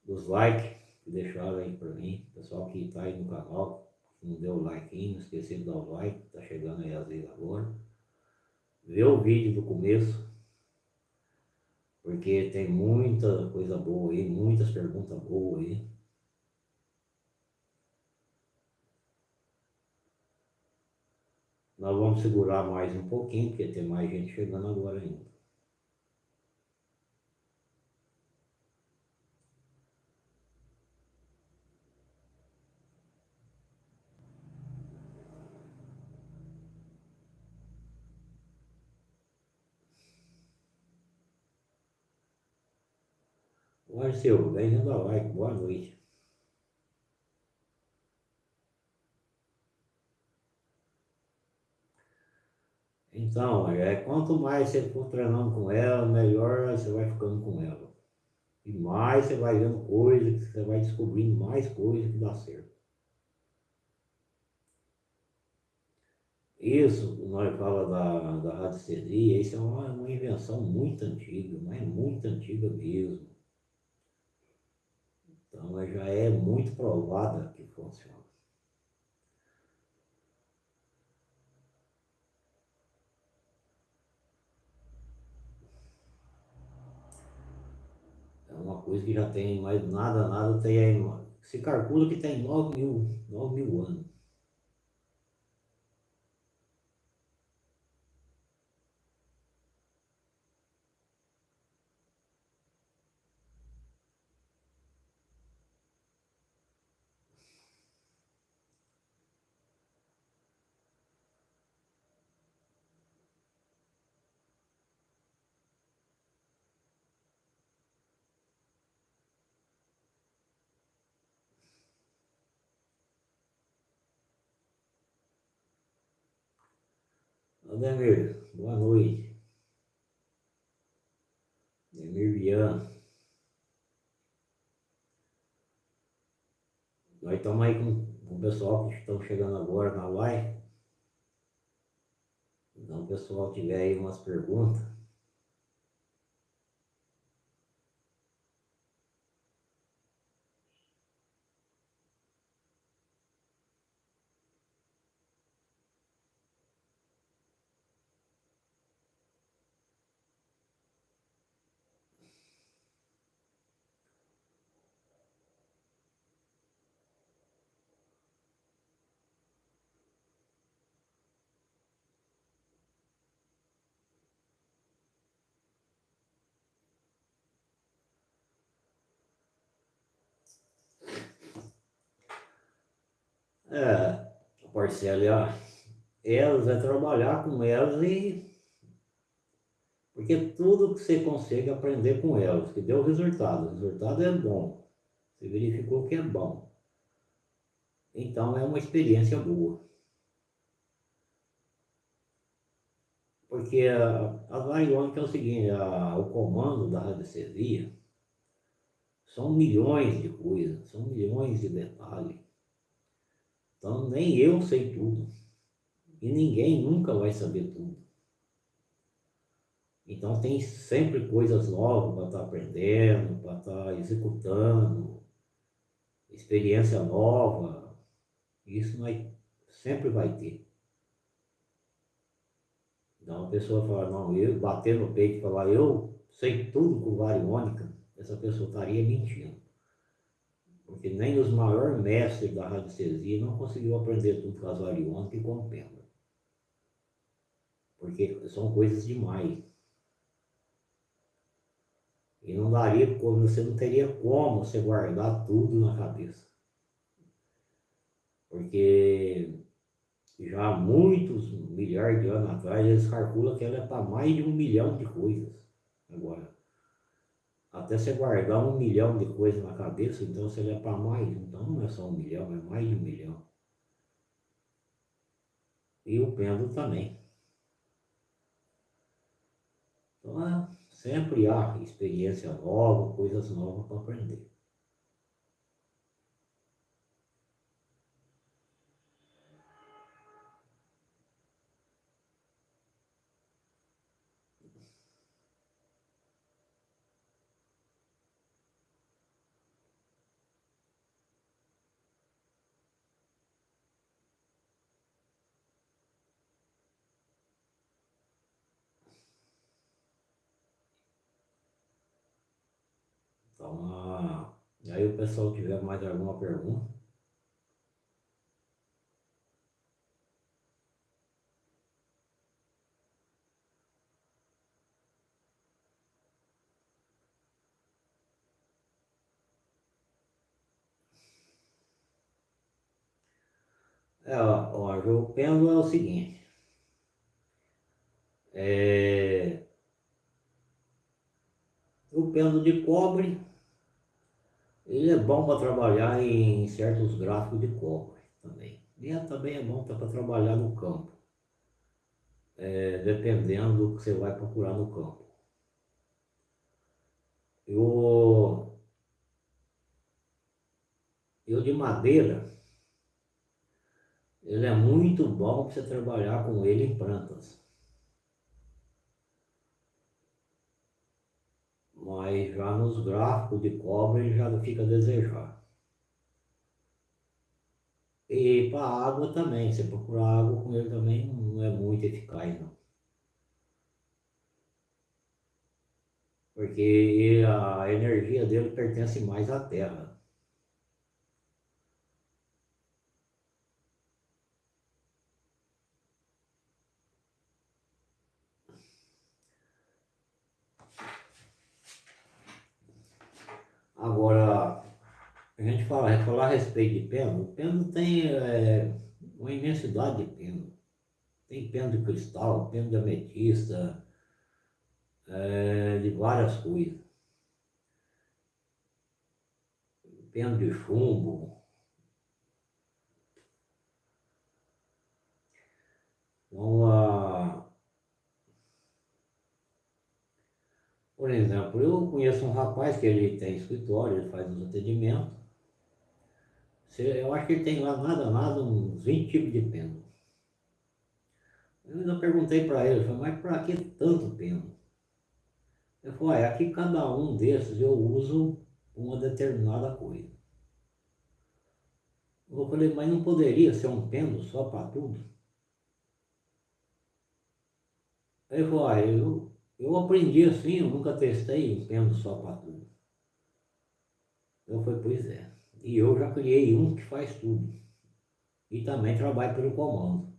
dos likes que deixaram aí para mim, pessoal que está aí no canal, não deu like ainda, esqueceu de dar o like, está chegando aí às vezes agora. Vê o vídeo do começo, porque tem muita coisa boa aí, muitas perguntas boas aí. Nós vamos segurar mais um pouquinho, porque tem mais gente chegando agora ainda. Bem-vindo ao like, boa noite. Então, é, quanto mais você for treinando com ela, melhor você vai ficando com ela. E mais você vai vendo coisas, você vai descobrindo mais coisas que dá certo. Isso, nós fala da, da isso é uma, uma invenção muito antiga, mas muito antiga mesmo. Então ela já é muito provada que funciona. É uma coisa que já tem mais nada, nada tem aí. Se calcula que tem 9 mil, 9 mil anos. Ademir, boa noite. Ademir Vian. Nós estamos aí com o pessoal que estão chegando agora na live. Então, o pessoal tiver aí umas perguntas, É, Marcelo, elas é trabalhar com elas e porque tudo que você consegue aprender com elas, que deu resultado, o resultado é bom, você verificou que é bom. Então é uma experiência boa. Porque a, a variônica é o seguinte, a, o comando da radiestesia são milhões de coisas, são milhões de detalhes. Então nem eu sei tudo. E ninguém nunca vai saber tudo. Então tem sempre coisas novas para estar tá aprendendo, para estar tá executando, experiência nova. Isso nós sempre vai ter. Então a pessoa fala, não, eu bater no peito e falar, eu sei tudo com variônica, essa pessoa estaria mentindo. Porque nem os maiores mestres da radiestesia não conseguiu aprender tudo com as variônicas e o pêndulo. Porque são coisas demais. E não daria, você não teria como você guardar tudo na cabeça. Porque já há muitos milhares de anos atrás, eles calculam que ela é para mais de um milhão de coisas. Agora, até você guardar um milhão de coisas na cabeça, então você é para mais. Então não é só um milhão, é mais de um milhão. E o pêndulo também. Então, é, sempre há experiência nova, coisas novas para aprender. Então, ah, aí o pessoal tiver mais alguma pergunta. É, ó, o pêndulo é o seguinte. É, o pêndulo de cobre ele é bom para trabalhar em certos gráficos de cobre também. E é, também é bom para trabalhar no campo, é, dependendo do que você vai procurar no campo. Eu, eu de madeira, ele é muito bom para você trabalhar com ele em plantas. Mas já nos gráficos de cobre já fica a desejar. E para água também, você procurar água com ele também não é muito eficaz não. Porque a energia dele pertence mais à terra. Agora, a gente fala, falar a respeito de pêndulo, o pêndulo tem é, uma imensidade de pêndulo. Tem pêndulo de cristal, pêndulo de ametista, é, de várias coisas. Pêndulo de chumbo. Então, a, Por exemplo, eu conheço um rapaz que ele tem escritório, ele faz os atendimentos. Eu acho que ele tem lá nada, nada, uns 20 tipos de pêndulo. Eu ainda perguntei para ele, falei, mas para que tanto pêndulo? Ele falou, é, aqui cada um desses eu uso uma determinada coisa. Eu falei, mas não poderia ser um pêndulo só para tudo? Ele falou, ah, eu, eu aprendi assim, eu nunca testei um pêndulo só para tudo. Eu falei, pois é. E eu já criei um que faz tudo. E também trabalha pelo comando.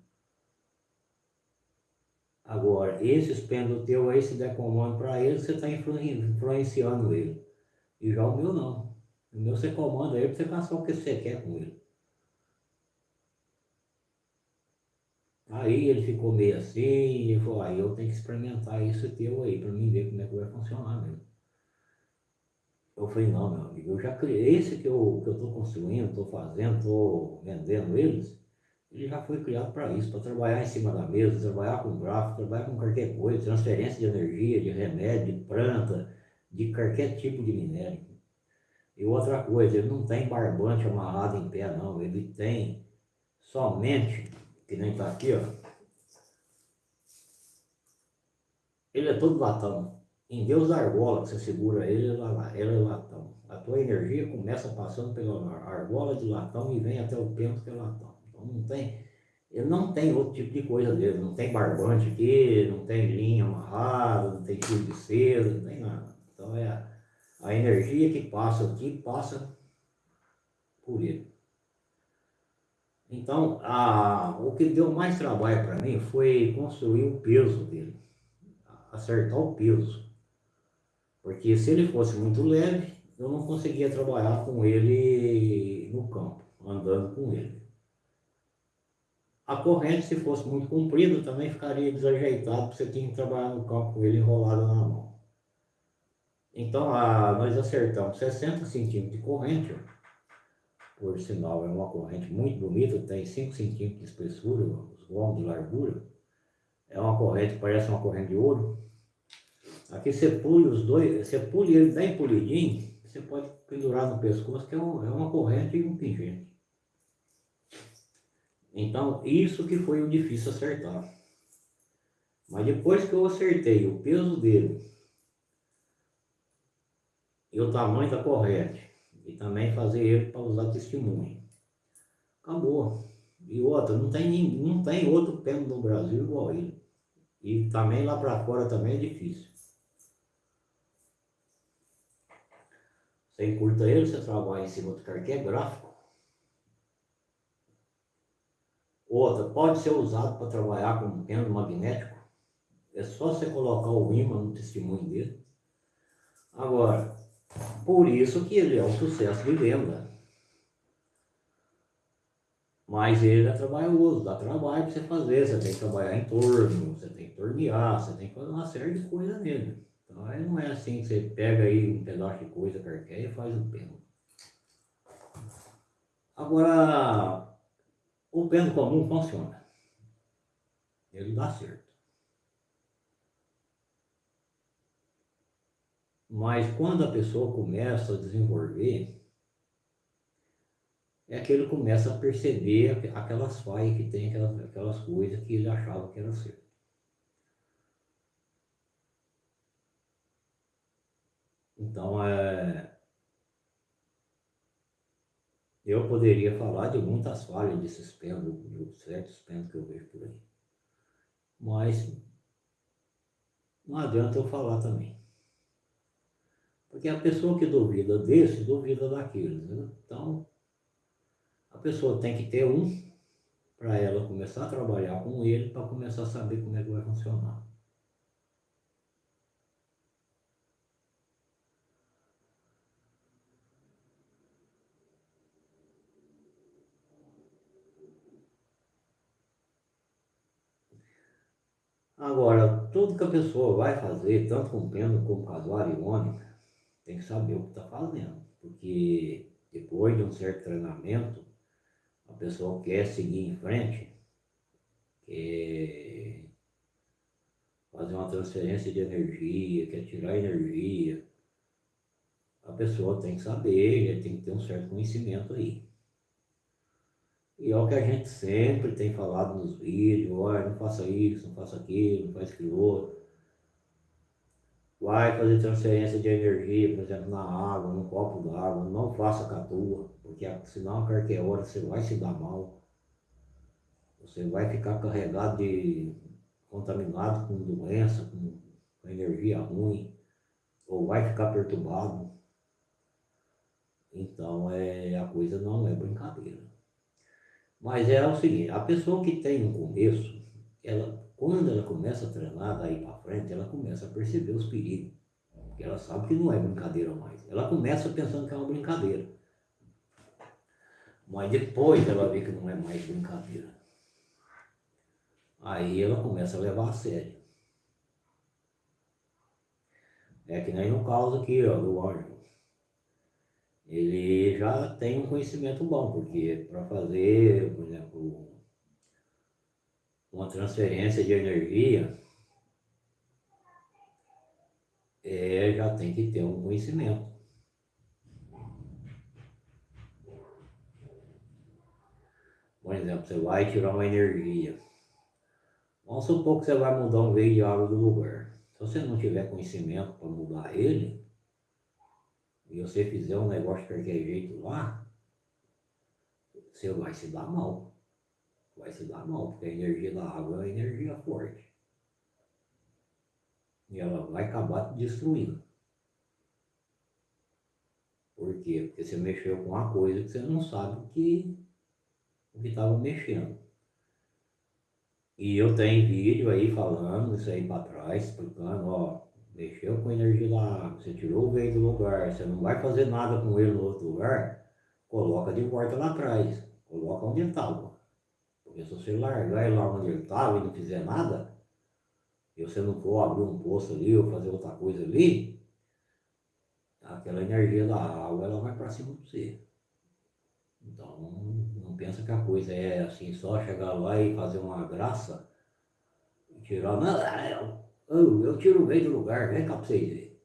Agora, esses pêndulos teu aí, se der comando para ele, você está influenciando ele. E já o meu não. O meu você comanda ele para você fazer o que você quer com ele. Aí ele ficou meio assim, e falou, aí eu tenho que experimentar isso teu aí, para mim ver como é que vai funcionar mesmo. Eu falei, não, meu amigo, eu já criei esse que eu estou construindo, estou fazendo, estou vendendo eles, ele já foi criado para isso, para trabalhar em cima da mesa, trabalhar com gráfico, trabalhar com qualquer coisa, transferência de energia, de remédio, de planta, de qualquer tipo de minério. E outra coisa, ele não tem barbante amarrado em pé, não. Ele tem somente, que nem tá aqui, ó. Ele é todo latão. Em Deus da argola que você segura ele, ele é latão. A tua energia começa passando pela argola de latão e vem até o pento que é latão. Então não tem, ele não tem outro tipo de coisa dele. Não tem barbante aqui, não tem linha amarrada, não tem fio de seda, não tem nada. Então é a, a energia que passa aqui, passa por ele. Então, a, o que deu mais trabalho para mim foi construir o peso dele, acertar o peso. Porque se ele fosse muito leve, eu não conseguia trabalhar com ele no campo, andando com ele. A corrente, se fosse muito comprida, também ficaria desajeitado, porque você tinha que trabalhar no campo com ele enrolado na mão. Então, a, nós acertamos 60 centímetros de corrente, por sinal é uma corrente muito bonita, tem 5 centímetros de espessura, os gomos de largura. É uma corrente parece uma corrente de ouro. Aqui você pule os dois, você pule ele bem polidinho, você pode pendurar no pescoço, que é, é uma corrente e um pingente. Então, isso que foi o difícil acertar. Mas depois que eu acertei o peso dele e o tamanho da corrente, e também fazer ele para usar testemunho. Acabou. E outra, não tem, não tem outro pêndulo no Brasil igual ele. E também lá para fora também é difícil. Você encurta ele, você trabalha em cima do carquê é gráfico. Outra, pode ser usado para trabalhar com pêndulo magnético. É só você colocar o imã no testemunho dele. Agora, por isso que ele é um sucesso de venda. Mas ele é trabalhoso, dá trabalho para você fazer, você tem que trabalhar em torno, você tem que tornear, você tem que fazer uma série de coisas nele. Então aí não é assim que você pega aí um pedaço de coisa qualquer e faz um pêndulo. Agora, o pêndulo comum funciona. Ele dá certo. Mas quando a pessoa começa a desenvolver, é que ele começa a perceber aquelas falhas que tem, aquelas, aquelas coisas que ele achava que era certo. Então, é, eu poderia falar de muitas falhas desses pêndulos, de certos pêndulos que eu vejo por aí. Mas não adianta eu falar também. Porque a pessoa que duvida desse, duvida daquele. Né? Então, a pessoa tem que ter um para ela começar a trabalhar com ele, para começar a saber como é que vai funcionar. Agora, tudo que a pessoa vai fazer, tanto com pêndulo como casuário e ônibus, tem que saber o que está fazendo, porque depois de um certo treinamento, a pessoa quer seguir em frente, quer fazer uma transferência de energia, quer tirar energia, a pessoa tem que saber, tem que ter um certo conhecimento aí. E é o que a gente sempre tem falado nos vídeos, olha, não faça isso, não faça aquilo, não faz aquilo outro vai fazer transferência de energia, por exemplo, na água, num copo d'água, não faça com a tua, porque senão a qualquer hora você vai se dar mal. Você vai ficar carregado de contaminado com doença, com energia ruim, ou vai ficar perturbado. Então é, a coisa não é brincadeira. Mas é o seguinte, a pessoa que tem um começo, ela quando ela começa a treinar daí para frente, ela começa a perceber os perigos. Porque ela sabe que não é brincadeira mais. Ela começa pensando que é uma brincadeira. Mas depois ela vê que não é mais brincadeira. Aí ela começa a levar a sério. É que nem no caso aqui, ó, do anjo ele já tem um conhecimento bom, porque para fazer, por exemplo, uma transferência de energia, é, já tem que ter um conhecimento. Por exemplo, você vai tirar uma energia. Vamos supor que você vai mudar um veio de água do lugar. Se você não tiver conhecimento para mudar ele, e você fizer um negócio de qualquer jeito lá, você vai se dar mal. Vai se dar mal, porque a energia da água é uma energia forte. E ela vai acabar te destruindo. Por quê? Porque você mexeu com uma coisa que você não sabe o que o estava mexendo. E eu tenho vídeo aí falando isso aí para trás, explicando, ó, mexeu com a energia água, você tirou o veio do lugar, você não vai fazer nada com ele no outro lugar, coloca de volta lá atrás, coloca onde ele estava. Porque se você largar ele lá onde ele estava e não fizer nada, e você não for abrir um poço ali ou fazer outra coisa ali, aquela energia da água ela vai para cima de você. Então não pensa que a coisa é assim, só chegar lá e fazer uma graça e tirar. Não, é, eu, o meio do lugar, vem cá pra vocês verem.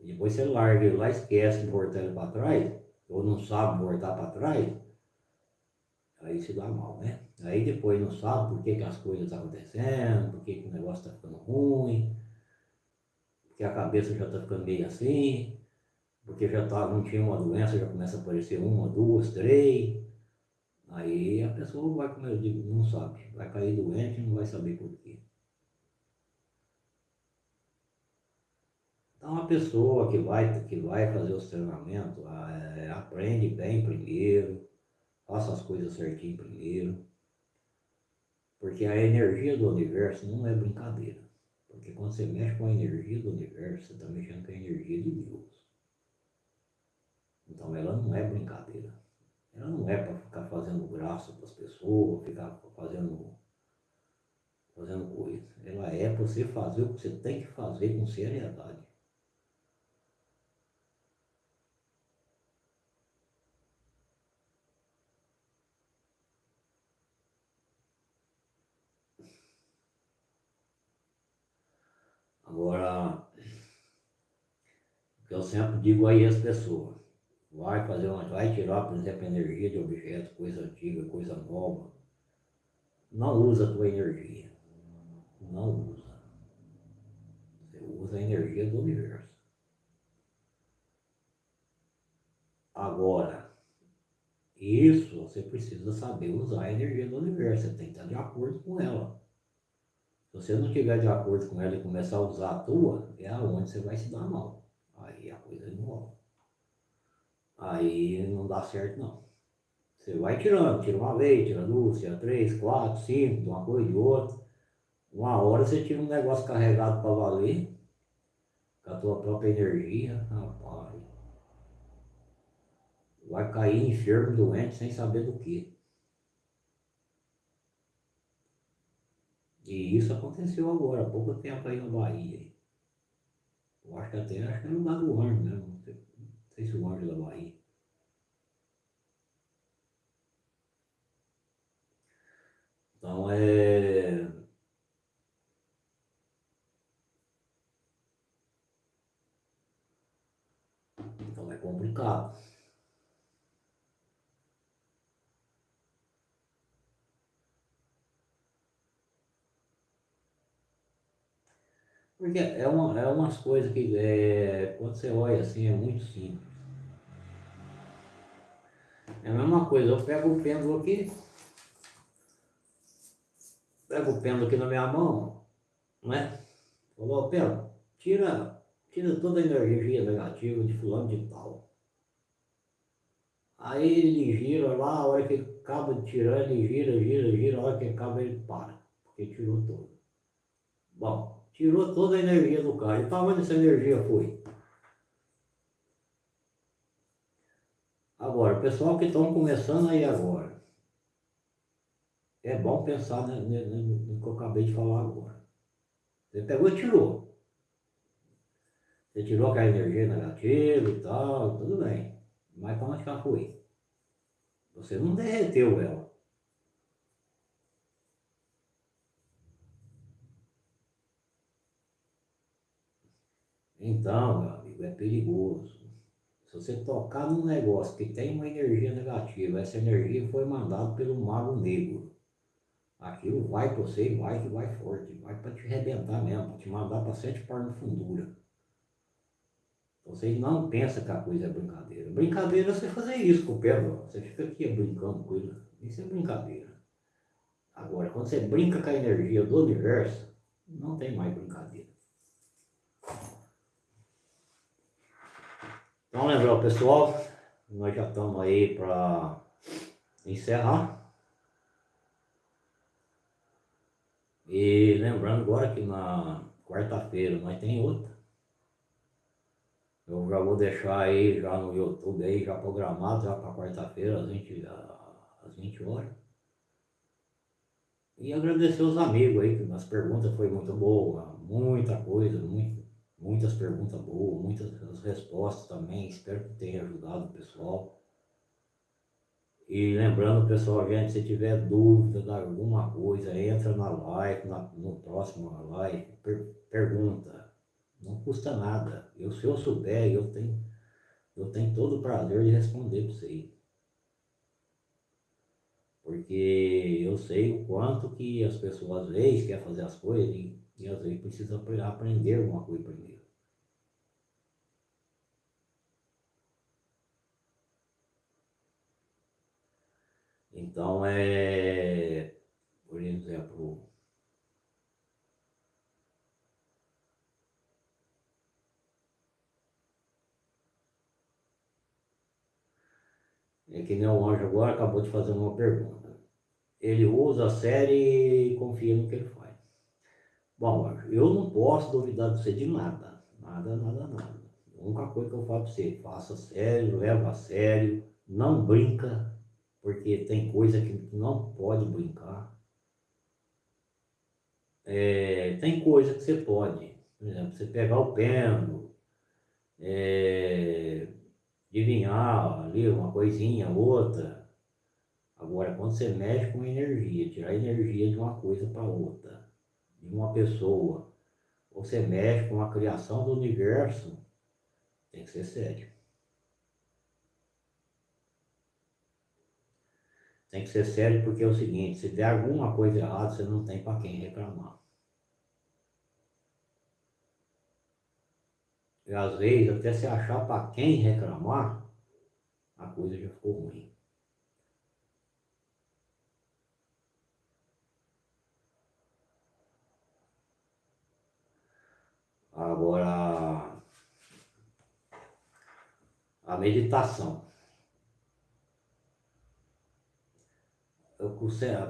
Depois você larga ele lá, esquece de voltar para trás, ou não sabe voltar para trás, aí se dá mal, né? Aí depois não sabe por que, que as coisas estão acontecendo, por que, que o negócio está ficando ruim, porque a cabeça já está ficando meio assim, porque já tá, não tinha uma doença, já começa a aparecer uma, duas, três. Aí a pessoa vai, como eu digo, não sabe, vai cair doente e não vai saber por quê. Então a pessoa que vai, que vai fazer os treinamentos, é, aprende bem primeiro, faça as coisas certinho primeiro. Porque a energia do universo não é brincadeira. Porque quando você mexe com a energia do universo, você está mexendo com a energia de Deus. Então ela não é brincadeira. Ela não é para ficar fazendo graça para as pessoas, ficar fazendo, fazendo coisa. Ela é para você fazer o que você tem que fazer com seriedade. Agora, eu sempre digo aí às pessoas, vai fazer uma, vai tirar, por exemplo, energia de objetos, coisa antiga, coisa nova. Não usa a tua energia. Não usa. Você usa a energia do universo. Agora, isso você precisa saber usar a energia do universo. Você tem que estar de acordo com ela. Se você não estiver de acordo com ela e começar a usar a tua, é aonde você vai se dar mal. Aí a coisa não rola. Aí não dá certo não. Você vai tirando, tira uma vez, tira duas, tira três, quatro, cinco, de uma coisa de outra. Uma hora você tira um negócio carregado para valer, com a tua própria energia, rapaz. Vai cair enfermo, doente, sem saber do que. E isso aconteceu agora, há pouco tempo aí na Bahia. Eu acho que até acho que é no lugar do anjo mesmo. Não sei, se o anjo da Bahia. Então é. Então é complicado. Porque é, uma, é umas coisas que é, quando você olha assim é muito simples. É a mesma coisa, eu pego o pêndulo aqui, pego o pêndulo aqui na minha mão, né? Falou, pêndulo, tira, tira toda a energia negativa de fulano de tal. Aí ele gira lá, a hora que acaba de tirar, ele gira, gira, gira, a hora que acaba ele para, porque tirou todo. Bom, tirou toda a energia do carro. E para onde essa energia foi? Agora, pessoal que estão começando aí agora, é bom pensar no, no, no que eu acabei de falar agora. Você pegou e tirou. Você tirou aquela energia negativa e tal, tudo bem. Mas para onde ela foi? Você não derreteu ela. Então, meu amigo, é perigoso. você tocar num negócio que tem uma energia negativa, essa energia foi mandada pelo mago negro. Aquilo vai para você e vai que vai forte, vai para te arrebentar mesmo, para te mandar para sete par de fundura. Você não pensa que a coisa é brincadeira. Brincadeira é você fazer isso com o pé, você fica aqui brincando com ele. Isso é brincadeira. Agora, quando você brinca com a energia do universo, não tem mais brincadeira. Então, lembrar pessoal, nós já estamos aí para encerrar. E lembrando agora que na quarta-feira nós tem outra. Eu já vou deixar aí já no YouTube aí, já programado já para quarta-feira às 20, às 20 horas. E agradecer os amigos aí, que as perguntas foi muito boa, muita coisa, muito, muitas perguntas boas, muitas respostas também. Espero que tenha ajudado o pessoal. E lembrando, pessoal, gente, se tiver dúvida de alguma coisa, entra na live, na, no próximo live, per, pergunta. Não custa nada. Eu, se eu souber, eu tenho, eu tenho todo o prazer de responder para vocês. Porque eu sei o quanto que as pessoas às vezes querem fazer as coisas e, e às vezes precisa aprender alguma coisa primeiro. Então é, por exemplo, é que nem o anjo agora acabou de fazer uma pergunta. Ele usa a série e confia no que ele faz. Bom, eu não posso duvidar de você de nada. Nada, nada, nada. A única coisa que eu falo para você, faça sério, leva a sério, não brinca porque tem coisa que não pode brincar. É, tem coisa que você pode, por exemplo, você pegar o pêndulo, é, adivinhar ali uma coisinha, outra. Agora, quando você mexe com energia, tirar energia de uma coisa para outra, de uma pessoa, você mexe com a criação do universo, tem que ser sério. Tem que ser sério porque é o seguinte, se der alguma coisa errada, você não tem para quem reclamar. E às vezes, até se achar para quem reclamar, a coisa já ficou ruim. Agora, a meditação.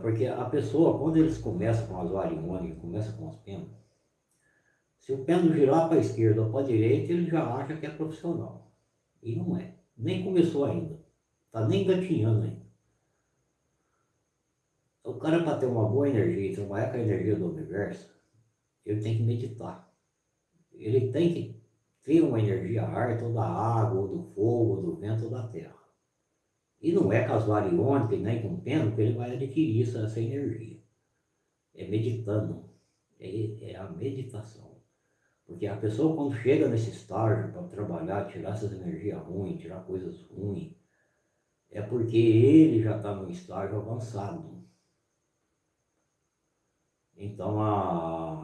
porque a pessoa, quando eles começam com as variônicas, começam com os pêndulos, se o pêndulo girar para a esquerda ou para a direita, ele já acha que é profissional. E não é. Nem começou ainda. Está nem gatinhando ainda. O cara, para ter uma boa energia e trabalhar com a energia do universo, ele tem que meditar. Ele tem que ter uma energia ar, ou da água, ou do fogo, ou do vento, ou da terra. E não é casuariônica nem com pena que ele vai adquirir essa, essa energia. É meditando. É, é a meditação. Porque a pessoa quando chega nesse estágio para trabalhar, tirar essas energias ruins, tirar coisas ruins, é porque ele já está num estágio avançado. Então a,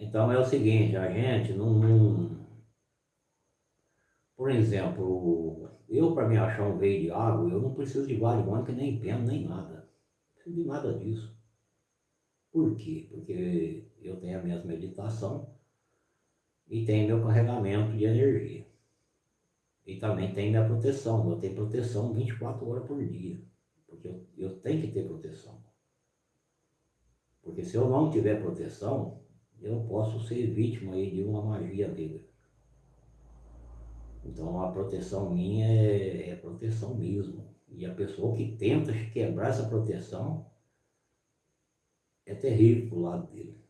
Então é o seguinte, a gente não. Por exemplo, eu para me achar um veio de água, eu não preciso de variônica, nem pena, nem nada. Não preciso de nada disso. Por quê? Porque eu tenho a minha meditação e tenho meu carregamento de energia. E também tem minha proteção. Eu tenho proteção 24 horas por dia. Porque eu, eu tenho que ter proteção. Porque se eu não tiver proteção, eu posso ser vítima aí de uma magia negra. Então a proteção minha é, é proteção mesmo. E a pessoa que tenta quebrar essa proteção é terrível pro lado dele.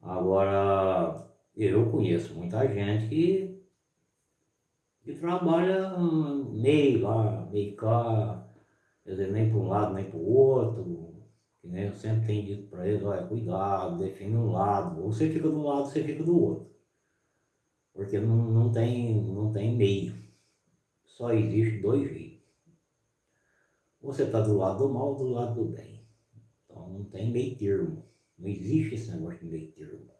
Agora, eu conheço muita gente que, que trabalha meio lá, meio cá, quer dizer, nem para um lado nem para o outro, que nem eu sempre tenho dito para eles, olha, cuidado, define um lado, ou você fica do lado, você fica do outro. Porque não, não, tem, não tem meio. Só existe dois jeitos. Você está do lado do mal ou do lado do bem. Então não tem meio termo. Não existe esse negócio de meio termo.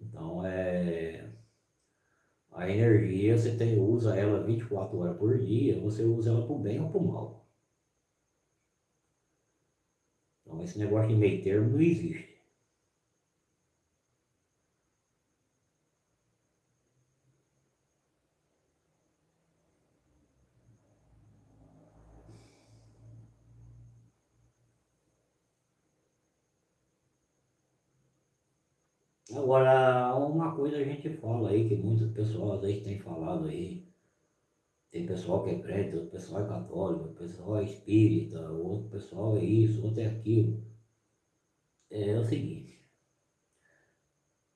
Então é. A energia você tem, usa ela 24 horas por dia, você usa ela para o bem ou para o mal. Então esse negócio de meio termo não existe. Agora, uma coisa a gente fala aí, que muitas pessoas vezes têm falado aí, tem pessoal que é crente, outro pessoal é católico, outro pessoal é espírita, outro pessoal é isso, outro é aquilo. É, o seguinte,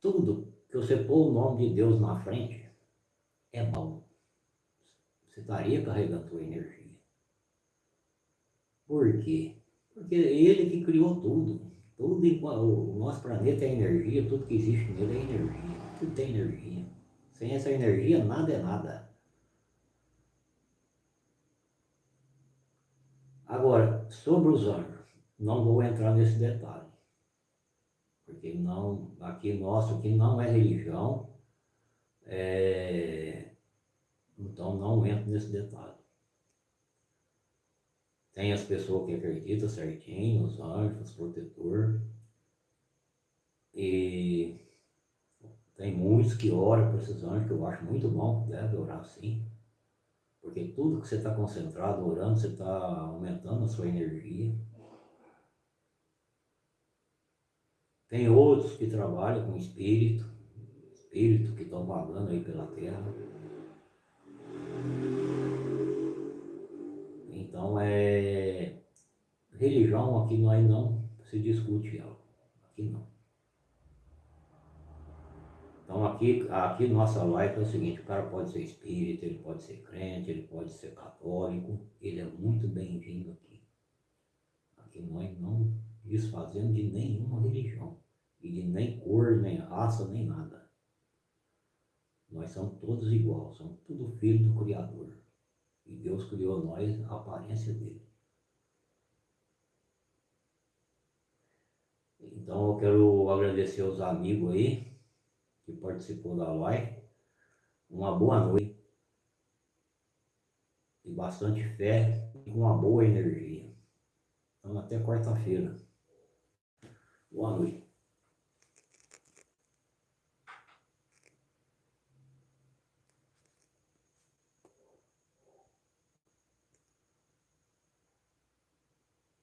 tudo que você pôr o nome de Deus na frente é mal. Você estaria carregando sua energia. Por quê? Porque é ele que criou tudo. Tudo, o nosso planeta é energia, tudo que existe nele é energia. Tudo tem energia. Sem essa energia, nada é nada. Agora, sobre os anjos, não vou entrar nesse detalhe. Porque não, aqui nosso aqui não é religião, é, então não entro nesse detalhe. Tem as pessoas que acreditam certinho, os anjos, os protetores. E tem muitos que oram por esses anjos, que eu acho muito bom, deve orar sim. Porque tudo que você está concentrado, orando, você está aumentando a sua energia. Tem outros que trabalham com espírito, espírito que estão vagando aí pela terra. Então, é, religião aqui nós não se discute ela. Aqui não. Então aqui, aqui nossa live é o seguinte, o cara pode ser espírita, ele pode ser crente, ele pode ser católico, ele é muito bem-vindo aqui. Aqui nós não desfazendo de nenhuma religião, e de nem cor, nem raça, nem nada. Nós somos todos iguais, somos tudo filho do Criador. E Deus criou nós a aparência dele. Então eu quero agradecer aos amigos aí que participou da live. Uma boa noite. E bastante fé e com uma boa energia. Então até quarta-feira. Boa noite.